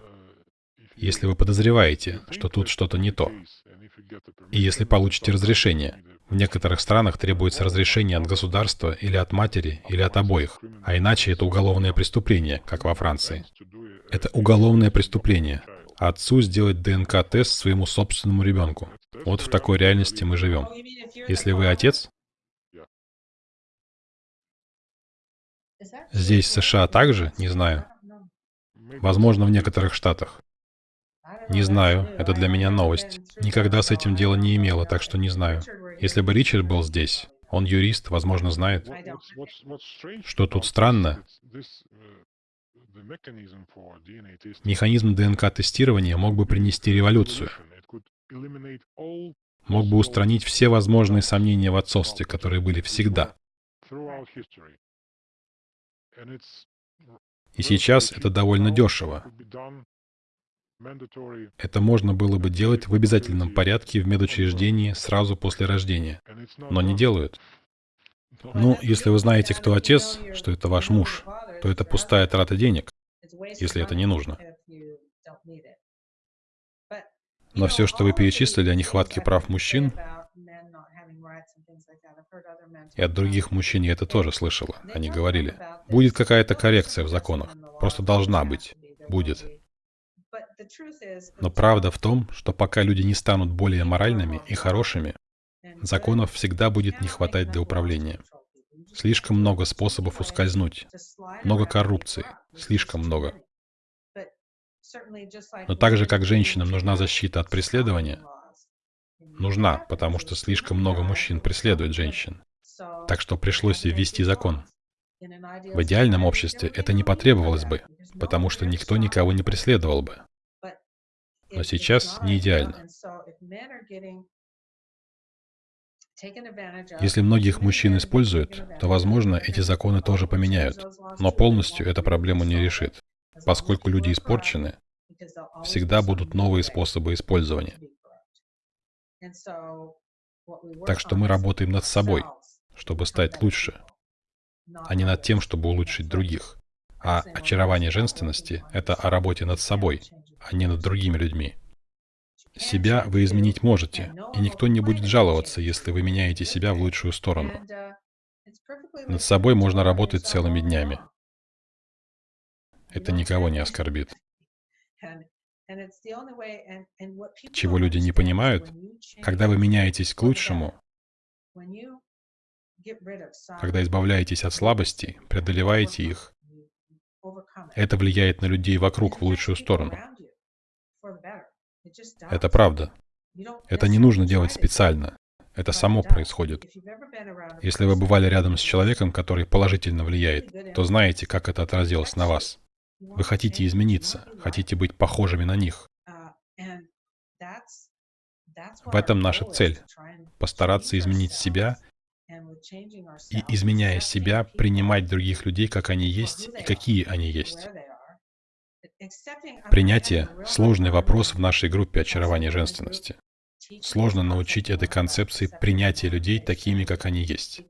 A: Если вы подозреваете, что тут что-то не то, и если получите разрешение, в некоторых странах требуется разрешение от государства или от матери, или от обоих, а иначе это уголовное преступление, как во Франции. Это уголовное преступление. Отцу сделать ДНК-тест своему собственному ребенку. Вот в такой реальности мы живем. Если вы отец, здесь в США также, не знаю. Возможно, в некоторых штатах. Не знаю, это для меня новость. Никогда с этим дела не имела, так что не знаю. Если бы Ричард был здесь, он юрист, возможно, знает. Что тут странно? Механизм ДНК-тестирования мог бы принести революцию. Мог бы устранить все возможные сомнения в отцовстве, которые были всегда. И сейчас это довольно дешево. Это можно было бы делать в обязательном порядке в медучреждении сразу после рождения, но не делают. Ну, если вы знаете, кто отец, что это ваш муж, то это пустая трата денег, если это не нужно. Но все, что вы перечислили о нехватке прав мужчин, и от других мужчин я это тоже слышала, они говорили, будет какая-то коррекция в законах, просто должна быть, будет. Но правда в том, что пока люди не станут более моральными и хорошими, законов всегда будет не хватать для управления. Слишком много способов ускользнуть, много коррупции, слишком много. Но так же, как женщинам нужна защита от преследования, нужна, потому что слишком много мужчин преследует женщин. Так что пришлось ввести закон. В идеальном обществе это не потребовалось бы, потому что никто никого не преследовал бы но сейчас не идеально. Если многих мужчин используют, то, возможно, эти законы тоже поменяют, но полностью эта проблему не решит, поскольку люди испорчены, всегда будут новые способы использования.
B: Так что мы работаем над собой, чтобы стать лучше, а не над тем, чтобы улучшить других. А очарование женственности — это о работе над собой, а не над другими людьми. Себя вы изменить можете, и никто не будет жаловаться, если вы меняете себя в лучшую сторону. Над собой можно работать целыми днями. Это никого не оскорбит. Чего люди не понимают, когда вы меняетесь к лучшему, когда избавляетесь от слабостей, преодолеваете их, это влияет на людей вокруг в лучшую сторону. Это правда. Это не нужно делать специально. Это само происходит. Если вы бывали рядом с человеком, который положительно влияет, то знаете, как это отразилось на вас. Вы хотите измениться, хотите быть похожими на них. В этом наша цель — постараться изменить себя и, изменяя себя, принимать других людей, как они есть и какие они есть. Принятие — сложный вопрос в нашей группе очарования женственности. Сложно научить этой концепции принятия людей такими, как они есть.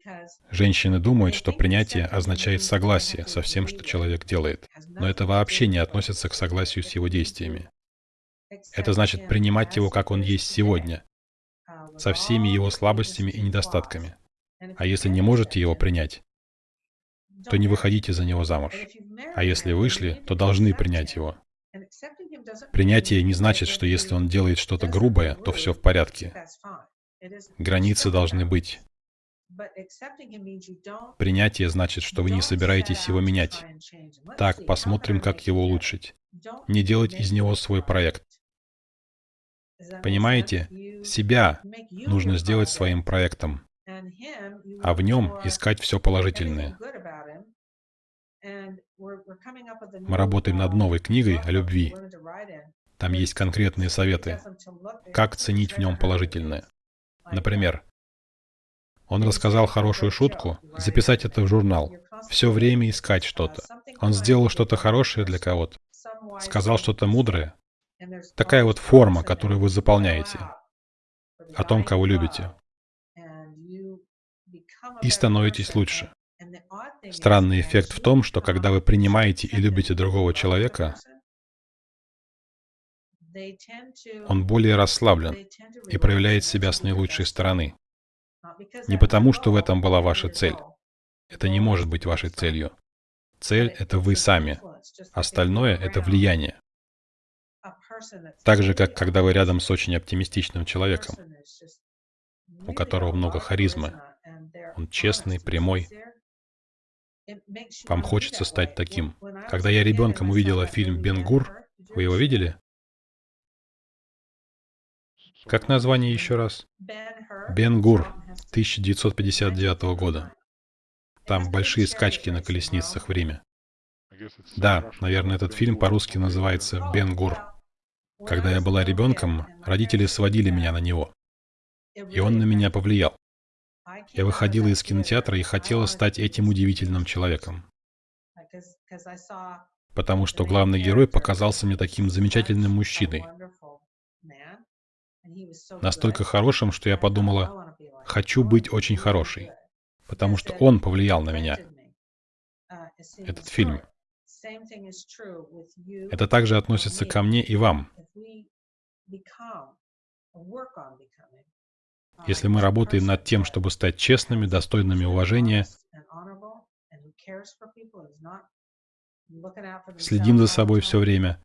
B: Женщины думают, что принятие означает согласие со всем, что человек делает, но это вообще не относится к согласию с его действиями. Это значит принимать его, как он есть сегодня, со всеми его слабостями и недостатками. А если не можете его принять, то не выходите за него замуж. А если вышли, то должны принять его. Принятие не значит, что если он делает что-то грубое, то все в порядке. Границы должны быть. Принятие значит, что вы не собираетесь его менять. Так, посмотрим, как его улучшить. Не делать из него свой проект. Понимаете? Себя нужно сделать своим проектом, а в нем искать все положительное. Мы работаем над новой книгой о любви. Там есть конкретные советы, как ценить в нем положительное. Например, он рассказал хорошую шутку, записать это в журнал, все время искать что-то. Он сделал что-то хорошее для кого-то, сказал что-то мудрое. Такая вот форма, которую вы заполняете о том, кого любите. И становитесь лучше. Странный эффект в том, что когда вы принимаете и любите другого человека, он более расслаблен и проявляет себя с наилучшей стороны. Не потому, что в этом была ваша цель. Это не может быть вашей целью. Цель — это вы сами. Остальное — это влияние. Так же, как когда вы рядом с очень оптимистичным человеком, у которого много харизмы. Он честный, прямой, вам хочется стать таким. Когда я ребенком увидела фильм «Бен-Гур», вы его видели? Как название еще раз? «Бен-Гур» 1959 года. Там большие скачки на колесницах в Риме. Да, наверное, этот фильм по-русски называется «Бен-Гур». Когда я была ребенком, родители сводили меня на него. И он на меня повлиял. Я выходила из кинотеатра и хотела стать этим удивительным человеком. Потому что главный герой показался мне таким замечательным мужчиной. Настолько хорошим, что я подумала, хочу быть очень хорошей. Потому что он повлиял на меня. Этот фильм. Это также относится ко мне и вам. Если мы работаем над тем, чтобы стать честными, достойными уважения, следим за собой все время,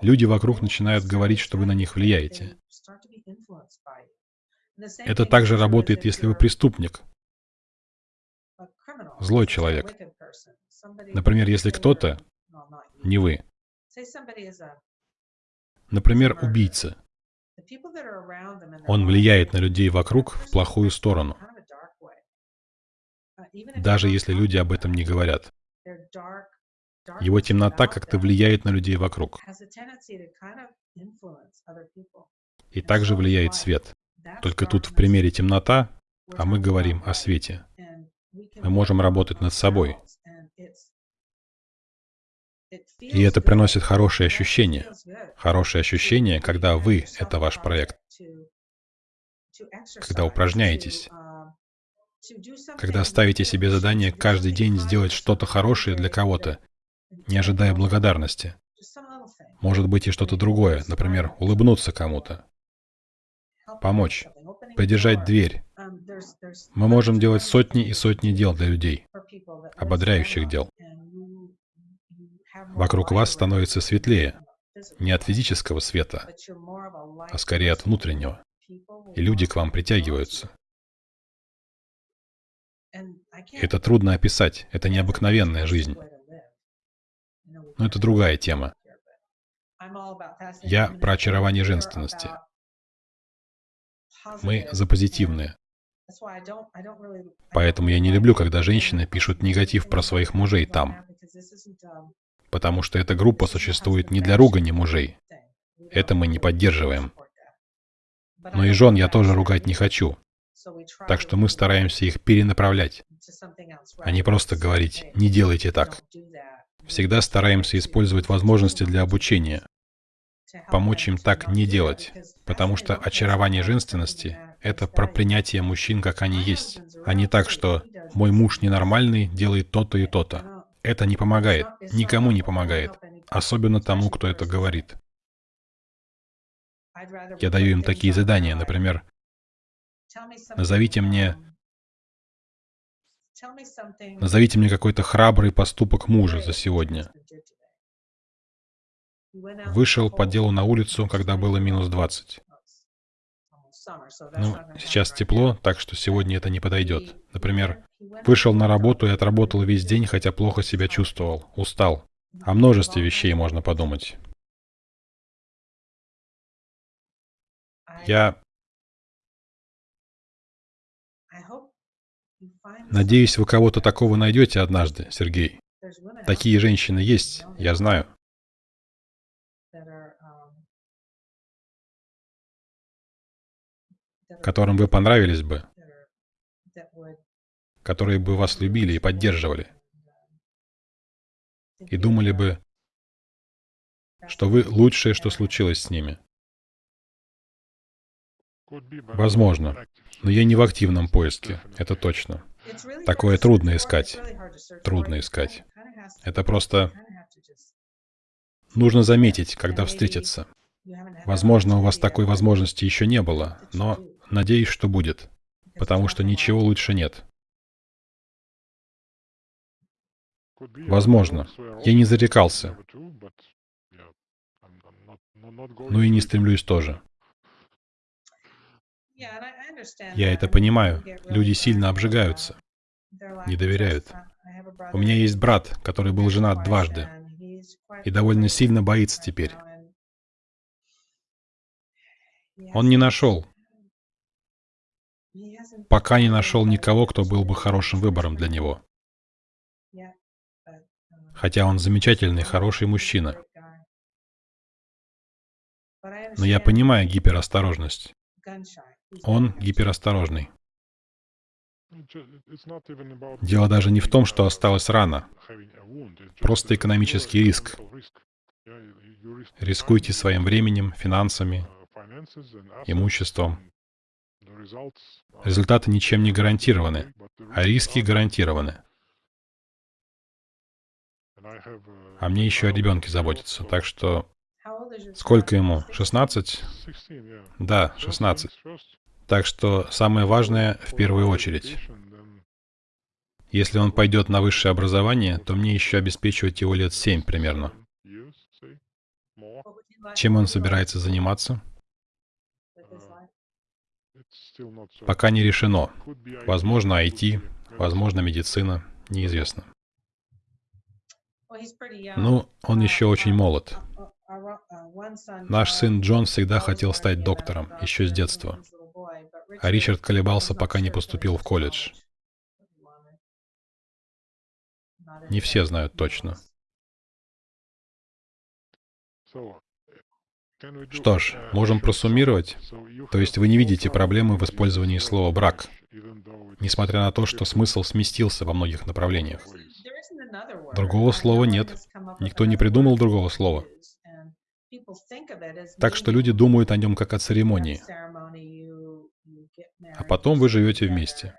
B: люди вокруг начинают говорить, что вы на них влияете. Это также работает, если вы преступник, злой человек. Например, если кто-то, не вы, например, убийца, он влияет на людей вокруг в плохую сторону, даже если люди об этом не говорят. Его темнота как-то влияет на людей вокруг. И также влияет свет. Только тут в примере темнота, а мы говорим о свете. Мы можем работать над собой.
A: И это приносит хорошие ощущения. Хорошие ощущения, когда вы — это ваш проект. Когда упражняетесь. Когда ставите себе задание каждый день сделать что-то хорошее для кого-то, не ожидая благодарности. Может быть и что-то другое, например, улыбнуться кому-то, помочь, поддержать дверь. Мы можем делать сотни и сотни дел для людей, ободряющих дел. Вокруг вас становится светлее, не от физического света, а скорее от внутреннего. И люди к вам притягиваются. Это трудно описать, это необыкновенная жизнь. Но это другая тема. Я про очарование женственности. Мы за позитивное. Поэтому я не люблю, когда женщины пишут негатив про своих мужей там. Потому что эта группа существует не для ругани мужей. Это мы не поддерживаем. Но и жен я тоже ругать не хочу. Так что мы стараемся их перенаправлять, а не просто говорить «не делайте так». Всегда стараемся использовать возможности для обучения, помочь им так не делать, потому что очарование женственности — это про принятие мужчин, как они есть, а не так, что «мой муж ненормальный, делает то-то и то-то». Это не помогает, никому не помогает, особенно тому, кто это говорит. Я даю им такие задания, например, назовите мне Назовите мне какой-то храбрый поступок мужа за сегодня. Вышел по делу на улицу, когда было минус 20. Ну, сейчас тепло, так что сегодня это не подойдет. Например, вышел на работу и отработал весь день, хотя плохо себя чувствовал, устал. О множестве вещей можно подумать. Я Надеюсь, вы кого-то такого найдете однажды, Сергей. Такие женщины есть, я знаю. Которым вы понравились бы, которые бы вас любили и поддерживали, и думали бы, что вы лучшее, что случилось с ними. Возможно. Но я не в активном поиске, это точно. Такое трудно искать. Трудно искать. Это просто... Нужно заметить, когда встретиться. Возможно, у вас такой возможности еще не было, но надеюсь, что будет. Потому что ничего лучше нет. Возможно. Я не зарекался. Ну и не стремлюсь тоже. Я это понимаю. Люди сильно обжигаются, не доверяют. У меня есть брат, который был женат дважды и довольно сильно боится теперь. Он не нашел, пока не нашел никого, кто был бы хорошим выбором для него. Хотя он замечательный, хороший мужчина. Но я понимаю гиперосторожность. Он гиперосторожный. Дело даже не в том, что осталась рана. Просто экономический риск. Рискуйте своим временем, финансами, имуществом. Результаты ничем не гарантированы, а риски гарантированы. А мне еще о ребенке заботиться, так что... Сколько ему? 16? Да, 16. Так что самое важное в первую очередь. Если он пойдет на высшее образование, то мне еще обеспечивать его лет семь примерно. Чем он собирается заниматься? Пока не решено. Возможно, IT, возможно, медицина, неизвестно. Ну, он еще очень молод. Наш сын Джон всегда хотел стать доктором, еще с детства а Ричард колебался, пока не поступил в колледж. Не все знают точно. Что ж, можем просуммировать. То есть вы не видите проблемы в использовании слова «брак», несмотря на то, что смысл сместился во многих направлениях. Другого слова нет. Никто не придумал другого слова. Так что люди думают о нем как о церемонии. А потом вы живете вместе.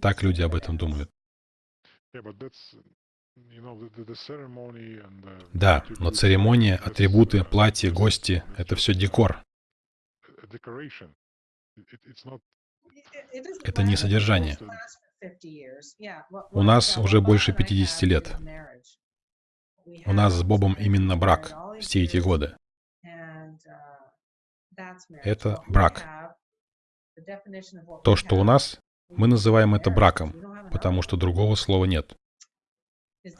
A: Так люди об этом думают. Да, но церемония, атрибуты, платье, гости — это все декор. Это не содержание. У нас уже больше 50 лет. У нас с Бобом именно брак все эти годы. Это брак. То, что у нас, мы называем это браком, потому что другого слова нет.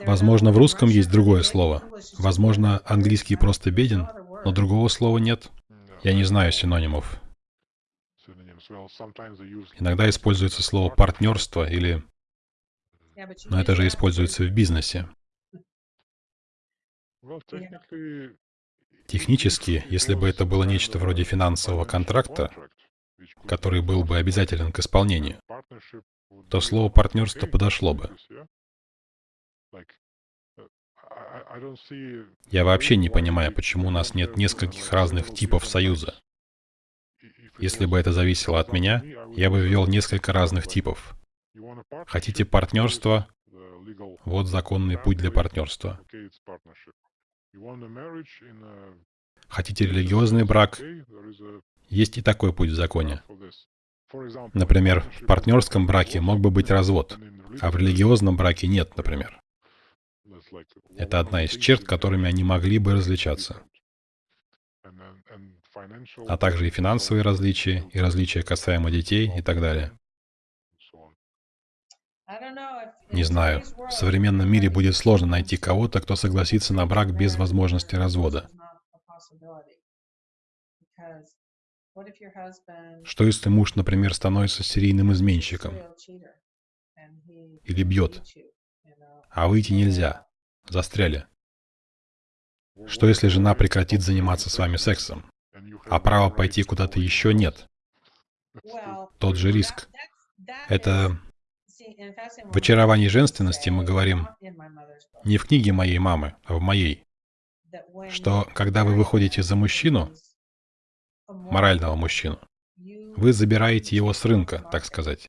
A: Возможно, в русском есть другое слово. Возможно, английский просто беден, но другого слова нет. Я не знаю синонимов. Иногда используется слово партнерство или... Но это же используется в бизнесе. Технически, если бы это было нечто вроде финансового контракта, который был бы обязателен к исполнению, то слово партнерство подошло бы. Я вообще не понимаю, почему у нас нет нескольких разных типов союза. Если бы это зависело от меня, я бы ввел несколько разных типов. Хотите партнерство? Вот законный путь для партнерства. Хотите религиозный брак? Есть и такой путь в законе. Например, в партнерском браке мог бы быть развод, а в религиозном браке нет, например. Это одна из черт, которыми они могли бы различаться. А также и финансовые различия, и различия касаемо детей и так далее. Не знаю. В современном мире будет сложно найти кого-то, кто согласится на брак без возможности развода. Что если муж, например, становится серийным изменщиком? Или бьет? А выйти нельзя. Застряли. Что если жена прекратит заниматься с вами сексом, а права пойти куда-то еще нет? Тот же риск. Это в очаровании женственности мы говорим не в книге моей мамы, а в моей, что когда вы выходите за мужчину, морального мужчину, вы забираете его с рынка, так сказать.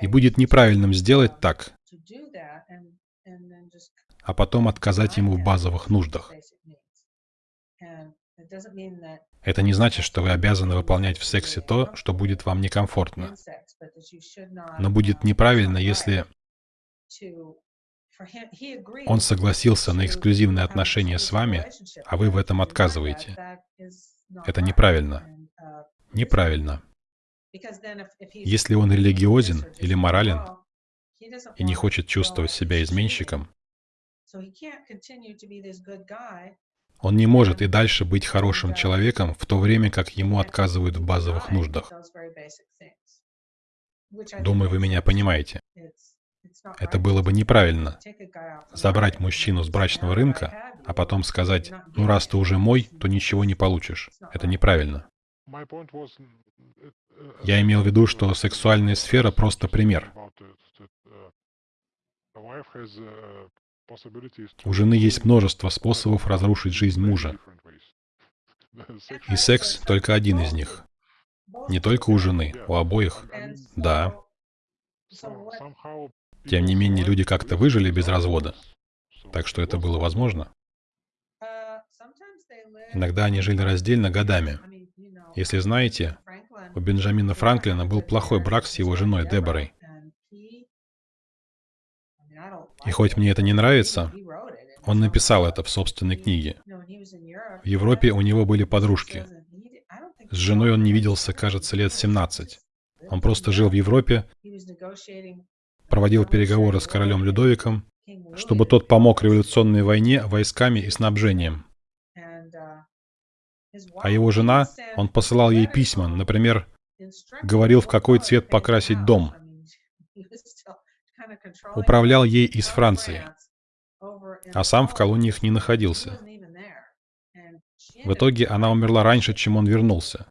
A: И будет неправильным сделать так, а потом отказать ему в базовых нуждах. Это не значит, что вы обязаны выполнять в сексе то, что будет вам некомфортно. Но будет неправильно, если он согласился на эксклюзивные отношения с вами, а вы в этом отказываете. Это неправильно. Неправильно. Если он религиозен или морален и не хочет чувствовать себя изменщиком, он не может и дальше быть хорошим человеком, в то время как ему отказывают в базовых нуждах. Думаю, вы меня понимаете. Это было бы неправильно. Забрать мужчину с брачного рынка, а потом сказать, ну раз ты уже мой, то ничего не получишь. Это неправильно. Я имел в виду, что сексуальная сфера просто пример. У жены есть множество способов разрушить жизнь мужа. И секс только один из них. Не только у жены, у обоих. Да. Тем не менее, люди как-то выжили без развода. Так что это было возможно. Иногда они жили раздельно годами. Если знаете, у Бенджамина Франклина был плохой брак с его женой Деборой. И хоть мне это не нравится, он написал это в собственной книге. В Европе у него были подружки. С женой он не виделся, кажется, лет 17. Он просто жил в Европе, проводил переговоры с королем Людовиком, чтобы тот помог революционной войне войсками и снабжением. А его жена, он посылал ей письма, например, говорил, в какой цвет покрасить дом. Управлял ей из Франции, а сам в колониях не находился. В итоге она умерла раньше, чем он вернулся.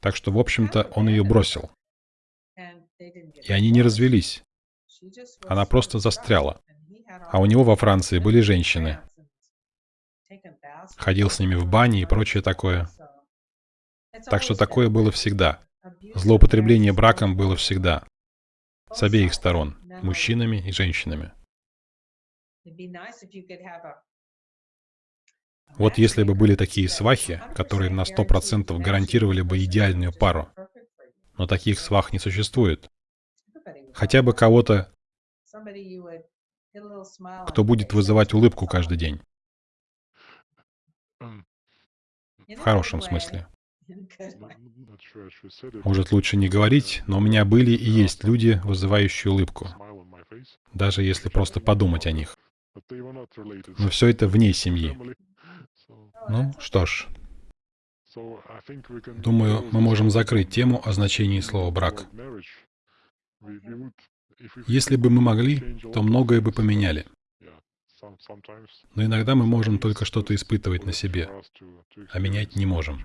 A: Так что, в общем-то, он ее бросил. И они не развелись. Она просто застряла. А у него во Франции были женщины. Ходил с ними в бане и прочее такое. Так что такое было всегда. Злоупотребление браком было всегда. С обеих сторон. Мужчинами и женщинами. Вот если бы были такие свахи, которые на сто процентов гарантировали бы идеальную пару. Но таких свах не существует. Хотя бы кого-то, кто будет вызывать улыбку каждый день. В хорошем смысле. Может, лучше не говорить, но у меня были и есть люди, вызывающие улыбку. Даже если просто подумать о них. Но все это вне семьи. Ну, что ж. Думаю, мы можем закрыть тему о значении слова «брак». Если бы мы могли, то многое бы поменяли. Но иногда мы можем только что-то испытывать на себе, а менять не можем.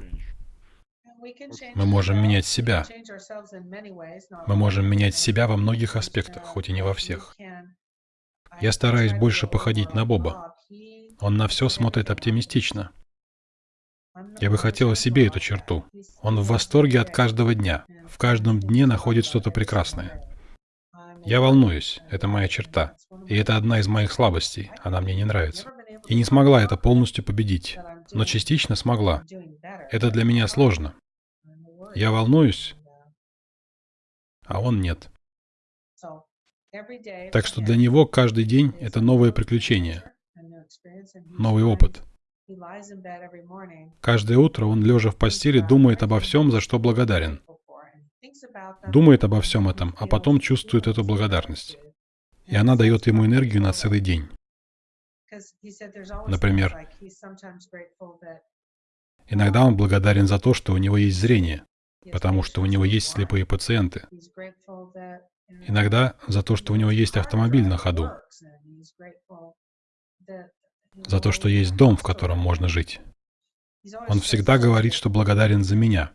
A: Мы можем менять себя. Мы можем менять себя во многих аспектах, хоть и не во всех. Я стараюсь больше походить на Боба. Он на все смотрит оптимистично. Я бы хотела себе эту черту. Он в восторге от каждого дня. В каждом дне находит что-то прекрасное. Я волнуюсь, это моя черта. И это одна из моих слабостей, она мне не нравится. И не смогла это полностью победить, но частично смогла. Это для меня сложно. Я волнуюсь, а он нет. Так что для него каждый день — это новое приключение, новый опыт. Каждое утро он, лежа в постели, думает обо всем, за что благодарен. Думает обо всем этом, а потом чувствует эту благодарность. И она дает ему энергию на целый день. Например, иногда он благодарен за то, что у него есть зрение, потому что у него есть слепые пациенты. Иногда за то, что у него есть автомобиль на ходу. За то, что есть дом, в котором можно жить. Он всегда говорит, что благодарен за меня.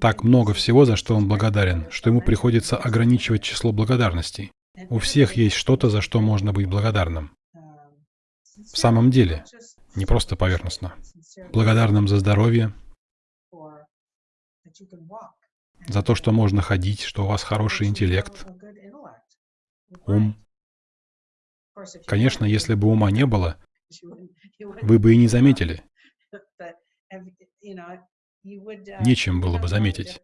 A: Так много всего, за что он благодарен, что ему приходится ограничивать число благодарностей. У всех есть что-то, за что можно быть благодарным. В самом деле, не просто поверхностно. Благодарным за здоровье, за то, что можно ходить, что у вас хороший интеллект, ум. Конечно, если бы ума не было, вы бы и не заметили. Нечем было бы заметить.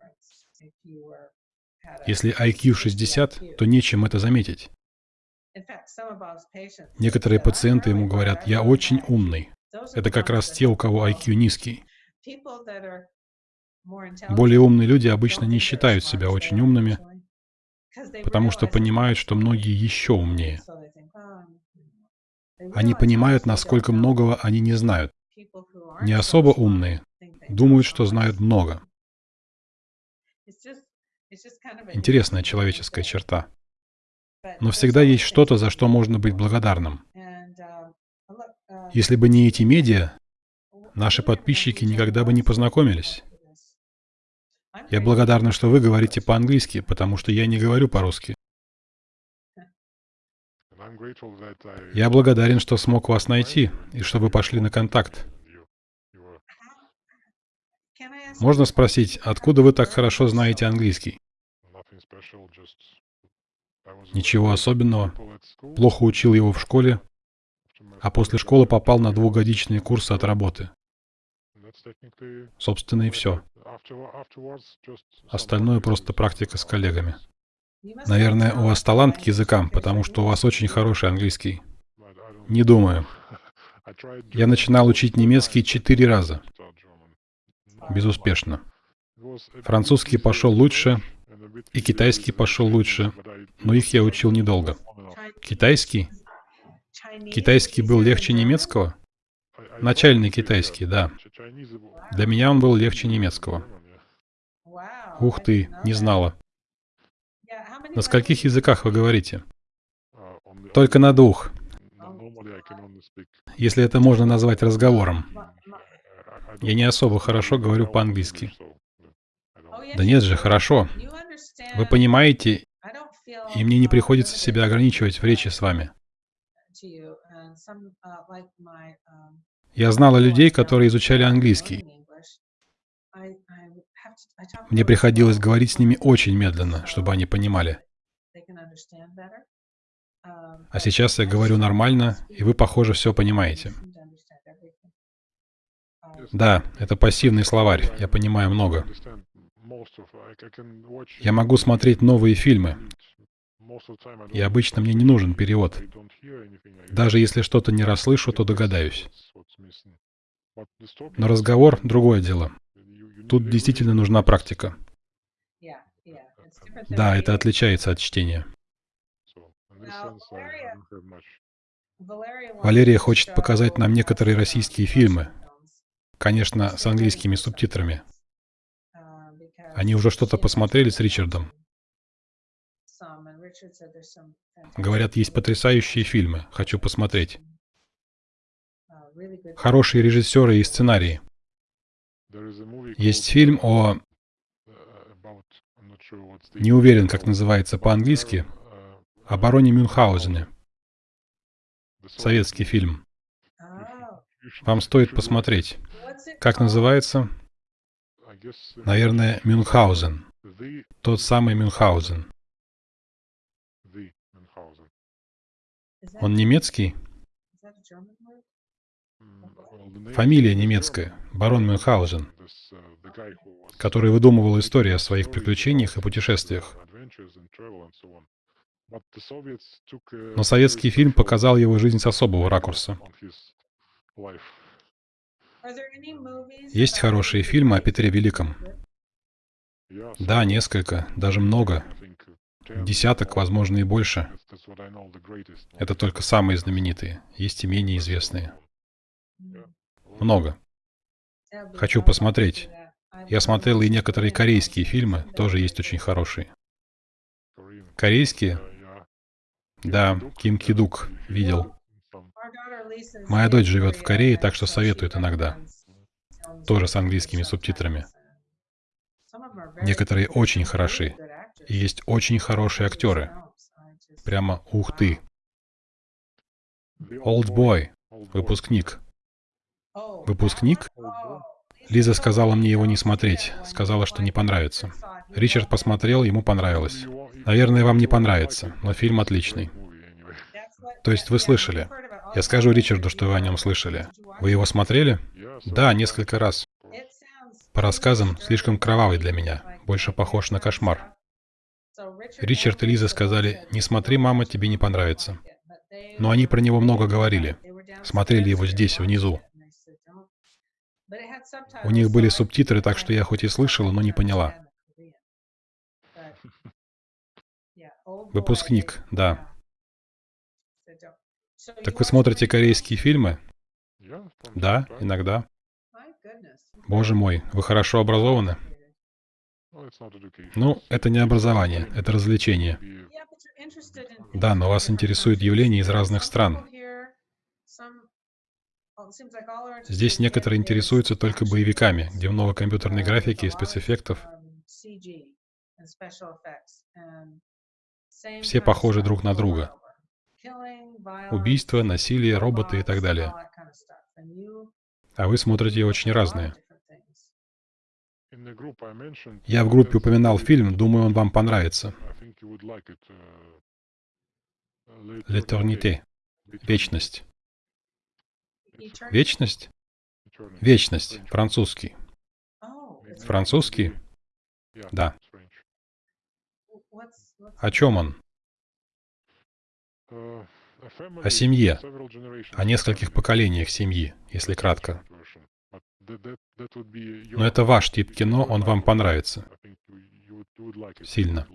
A: Если IQ 60, то нечем это заметить. Некоторые пациенты ему говорят, я очень умный. Это как раз те, у кого IQ низкий. Более умные люди обычно не считают себя очень умными, потому что понимают, что многие еще умнее. Они понимают, насколько многого они не знают. Не особо умные думают, что знают много. Интересная человеческая черта. Но всегда есть что-то, за что можно быть благодарным. Если бы не эти медиа, наши подписчики никогда бы не познакомились. Я благодарна, что вы говорите по-английски, потому что я не говорю по-русски. Я благодарен, что смог вас найти и что вы пошли на контакт. Можно спросить, откуда вы так хорошо знаете английский? Ничего особенного. Плохо учил его в школе, а после школы попал на двухгодичные курсы от работы. Собственно, и все. Остальное просто практика с коллегами. Наверное, у вас талант к языкам, потому что у вас очень хороший английский. Не думаю. Я начинал учить немецкий четыре раза. Безуспешно. Французский пошел лучше, и китайский пошел лучше, но их я учил недолго. Китайский? Китайский был легче немецкого? Начальный китайский, да. Для меня он был легче немецкого. Ух ты, не знала. На скольких языках вы говорите? Только на двух. Если это можно назвать разговором. Я не особо хорошо говорю по-английски. Да нет же, хорошо. Вы понимаете, и мне не приходится себя ограничивать в речи с вами. Я знала людей, которые изучали английский. Мне приходилось говорить с ними очень медленно, чтобы они понимали. А сейчас я говорю нормально, и вы, похоже, все понимаете. Да, это пассивный словарь, я понимаю много. Я могу смотреть новые фильмы, и обычно мне не нужен перевод. Даже если что-то не расслышу, то догадаюсь. Но разговор — другое дело. Тут действительно нужна практика. Да, это отличается от чтения. Валерия хочет показать нам некоторые российские фильмы, конечно, с английскими субтитрами. Они уже что-то посмотрели с Ричардом. Говорят, есть потрясающие фильмы. Хочу посмотреть. Хорошие режиссеры и сценарии. Есть фильм о... Не уверен, как называется по-английски. О бароне Мюнхгаузене. Советский фильм. Вам стоит посмотреть. Как называется? Наверное, Мюнхгаузен. Тот самый Мюнхгаузен. Он немецкий? Фамилия немецкая, барон Мюнхгаузен, который выдумывал истории о своих приключениях и путешествиях. Но советский фильм показал его жизнь с особого ракурса. Есть хорошие фильмы о Петре Великом? Да, несколько, даже много. Десяток, возможно, и больше. Это только самые знаменитые. Есть и менее известные. Много. Хочу посмотреть. Я смотрел и некоторые корейские фильмы, тоже есть очень хорошие. Корейские? Да, Ким Кидук, видел. Моя дочь живет в Корее, так что советует иногда. Тоже с английскими субтитрами. Некоторые очень хороши. И есть очень хорошие актеры. Прямо ух ты. Old Boy. Выпускник. Выпускник? Лиза сказала мне его не смотреть. Сказала, что не понравится. Ричард посмотрел, ему понравилось. Наверное, вам не понравится, но фильм отличный. То есть вы слышали? Я скажу Ричарду, что вы о нем слышали. Вы его смотрели? Да, несколько раз. По рассказам, слишком кровавый для меня. Больше похож на кошмар. Ричард и Лиза сказали, «Не смотри, мама, тебе не понравится». Но они про него много говорили. Смотрели его здесь, внизу. У них были субтитры, так что я хоть и слышала, но не поняла. Выпускник, да. Так вы смотрите корейские фильмы? Да, иногда. Боже мой, вы хорошо образованы? Ну, это не образование, это развлечение. Да, но вас интересуют явления из разных стран. Здесь некоторые интересуются только боевиками, где много компьютерной графики и спецэффектов. Все похожи друг на друга. Убийства, насилие, роботы и так далее. А вы смотрите очень разные. Я в группе упоминал фильм, думаю, он вам понравится. L'éternité. Вечность. Вечность? Вечность. Французский. Французский? Да. О чем он? О семье. О нескольких поколениях семьи, если кратко. Но это ваш тип кино, он вам понравится. Сильно.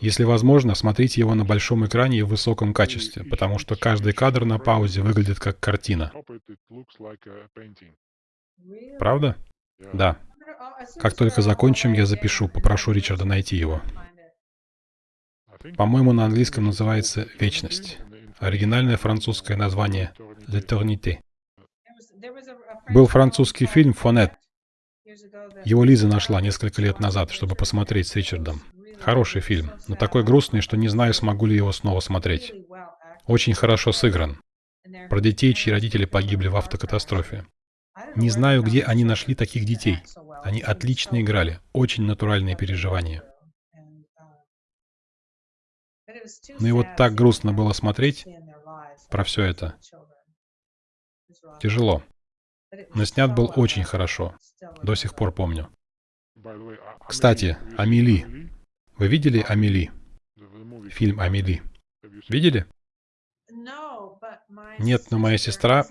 A: Если возможно, смотрите его на большом экране и в высоком качестве, потому что каждый кадр на паузе выглядит как картина. Правда? Да. Как только закончим, я запишу, попрошу Ричарда найти его. По-моему, на английском называется «Вечность». Оригинальное французское название «L'éternité». Был французский фильм «Фонет». Его Лиза нашла несколько лет назад, чтобы посмотреть с Ричардом.
B: Хороший фильм, но такой грустный, что не знаю, смогу ли его снова смотреть. Очень хорошо сыгран. Про детей, чьи родители погибли в автокатастрофе. Не знаю, где они нашли таких детей. Они отлично играли, очень натуральные переживания. Ну и вот так грустно было смотреть про все это. Тяжело. Но снят был очень хорошо. До сих пор помню. Кстати, Амели. Вы видели Амели? Фильм Амели. Видели? Нет, но моя сестра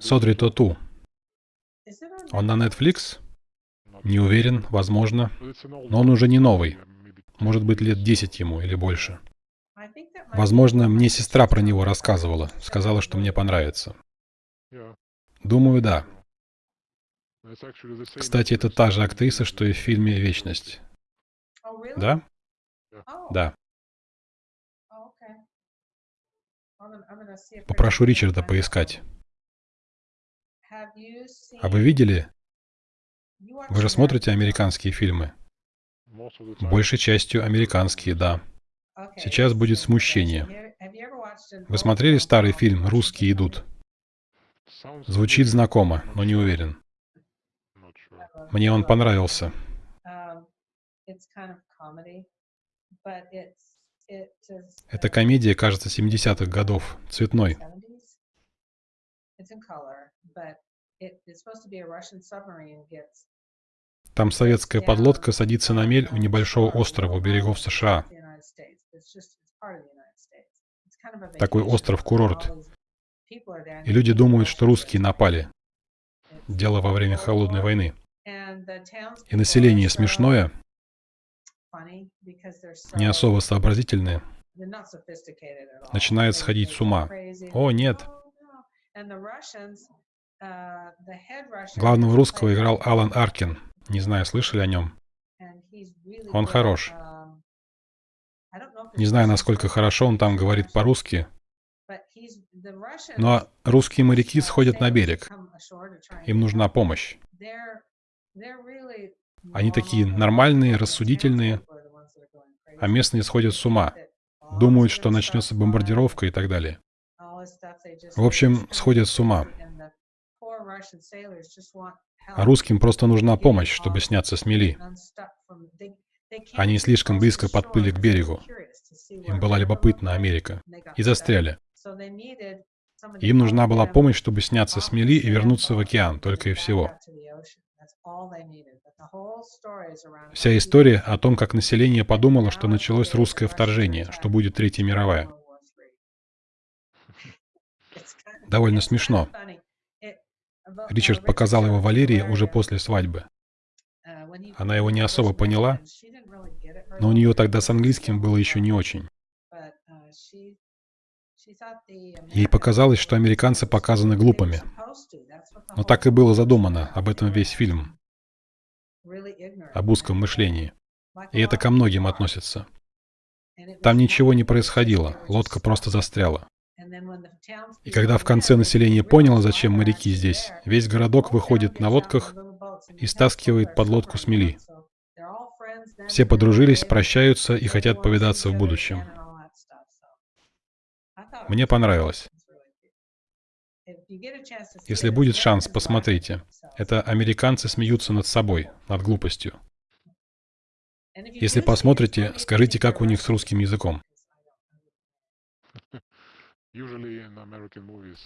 B: Содри Тоту. Он на Netflix? Не уверен, возможно. Но он уже не новый. Может быть, лет 10 ему или больше. Возможно, мне сестра про него рассказывала. Сказала, что мне понравится. Думаю, да. Кстати, это та же актриса, что и в фильме «Вечность». Да? Да. Попрошу Ричарда поискать. А вы видели? Вы же смотрите американские фильмы? Большей частью американские, да. Сейчас будет смущение. Вы смотрели старый фильм «Русские идут»? Звучит знакомо, но не уверен. Мне он понравился. Эта комедия, кажется, 70-х годов, цветной. Там советская подлодка садится на мель у небольшого острова у берегов США. Такой остров-курорт. И люди думают, что русские напали. Дело во время Холодной войны. И население смешное, не особо сообразительное, начинает сходить с ума. О, нет. Главного русского играл Алан Аркин. Не знаю, слышали о нем? Он хорош. Не знаю, насколько хорошо он там говорит по-русски, но русские моряки сходят на берег. Им нужна помощь. Они такие нормальные, рассудительные, а местные сходят с ума. Думают, что начнется бомбардировка и так далее. В общем, сходят с ума. А русским просто нужна помощь, чтобы сняться с мели. Они слишком близко подплыли к берегу. Им была любопытна Америка. И застряли. Им нужна была помощь, чтобы сняться с мели и вернуться в океан, только и всего. Вся история о том, как население подумало, что началось русское вторжение, что будет Третья мировая. Довольно смешно. Ричард показал его Валерии уже после свадьбы. Она его не особо поняла, но у нее тогда с английским было еще не очень. Ей показалось, что американцы показаны глупыми. Но так и было задумано, об этом весь фильм. Об узком мышлении. И это ко многим относится. Там ничего не происходило, лодка просто застряла. И когда в конце население поняло, зачем моряки здесь, весь городок выходит на лодках и стаскивает под лодку с мели. Все подружились, прощаются и хотят повидаться в будущем. Мне понравилось. Если будет шанс, посмотрите. Это американцы смеются над собой, над глупостью. Если посмотрите, скажите, как у них с русским языком.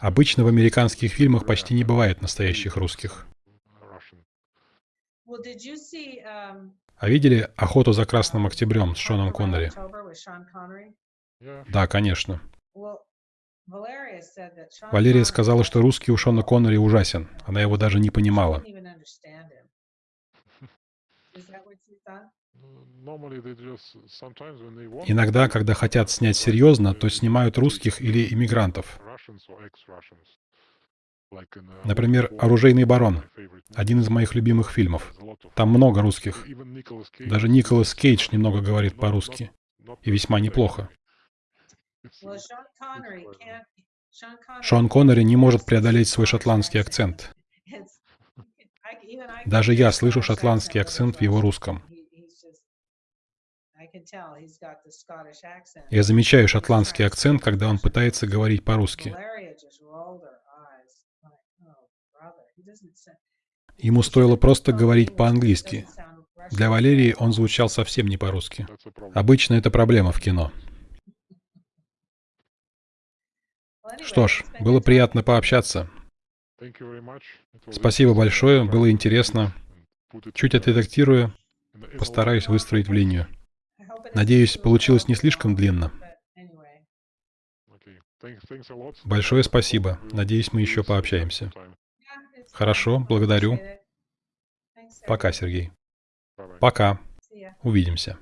B: Обычно в американских фильмах почти не бывает настоящих русских. А видели «Охоту за Красным Октябрем» с Шоном Коннери? Да, конечно. Валерия сказала, что русский у Шона Коннери ужасен. Она его даже не понимала. Иногда, когда хотят снять серьезно, то снимают русских или иммигрантов. Например, «Оружейный барон» — один из моих любимых фильмов. Там много русских. Даже Николас Кейдж немного говорит по-русски. И весьма неплохо. Шон Коннери не может преодолеть свой шотландский акцент. Даже я слышу шотландский акцент в его русском.
A: Я замечаю шотландский акцент, когда он пытается говорить по-русски. Ему стоило просто говорить по-английски. Для Валерии он звучал совсем не по-русски. Обычно это проблема в кино. Что ж, было приятно пообщаться. Спасибо большое, было интересно. Чуть отредактирую, постараюсь выстроить в линию. Надеюсь, получилось не слишком длинно. Большое спасибо. Надеюсь, мы еще пообщаемся. Хорошо, благодарю. Пока, Сергей. Пока. Увидимся.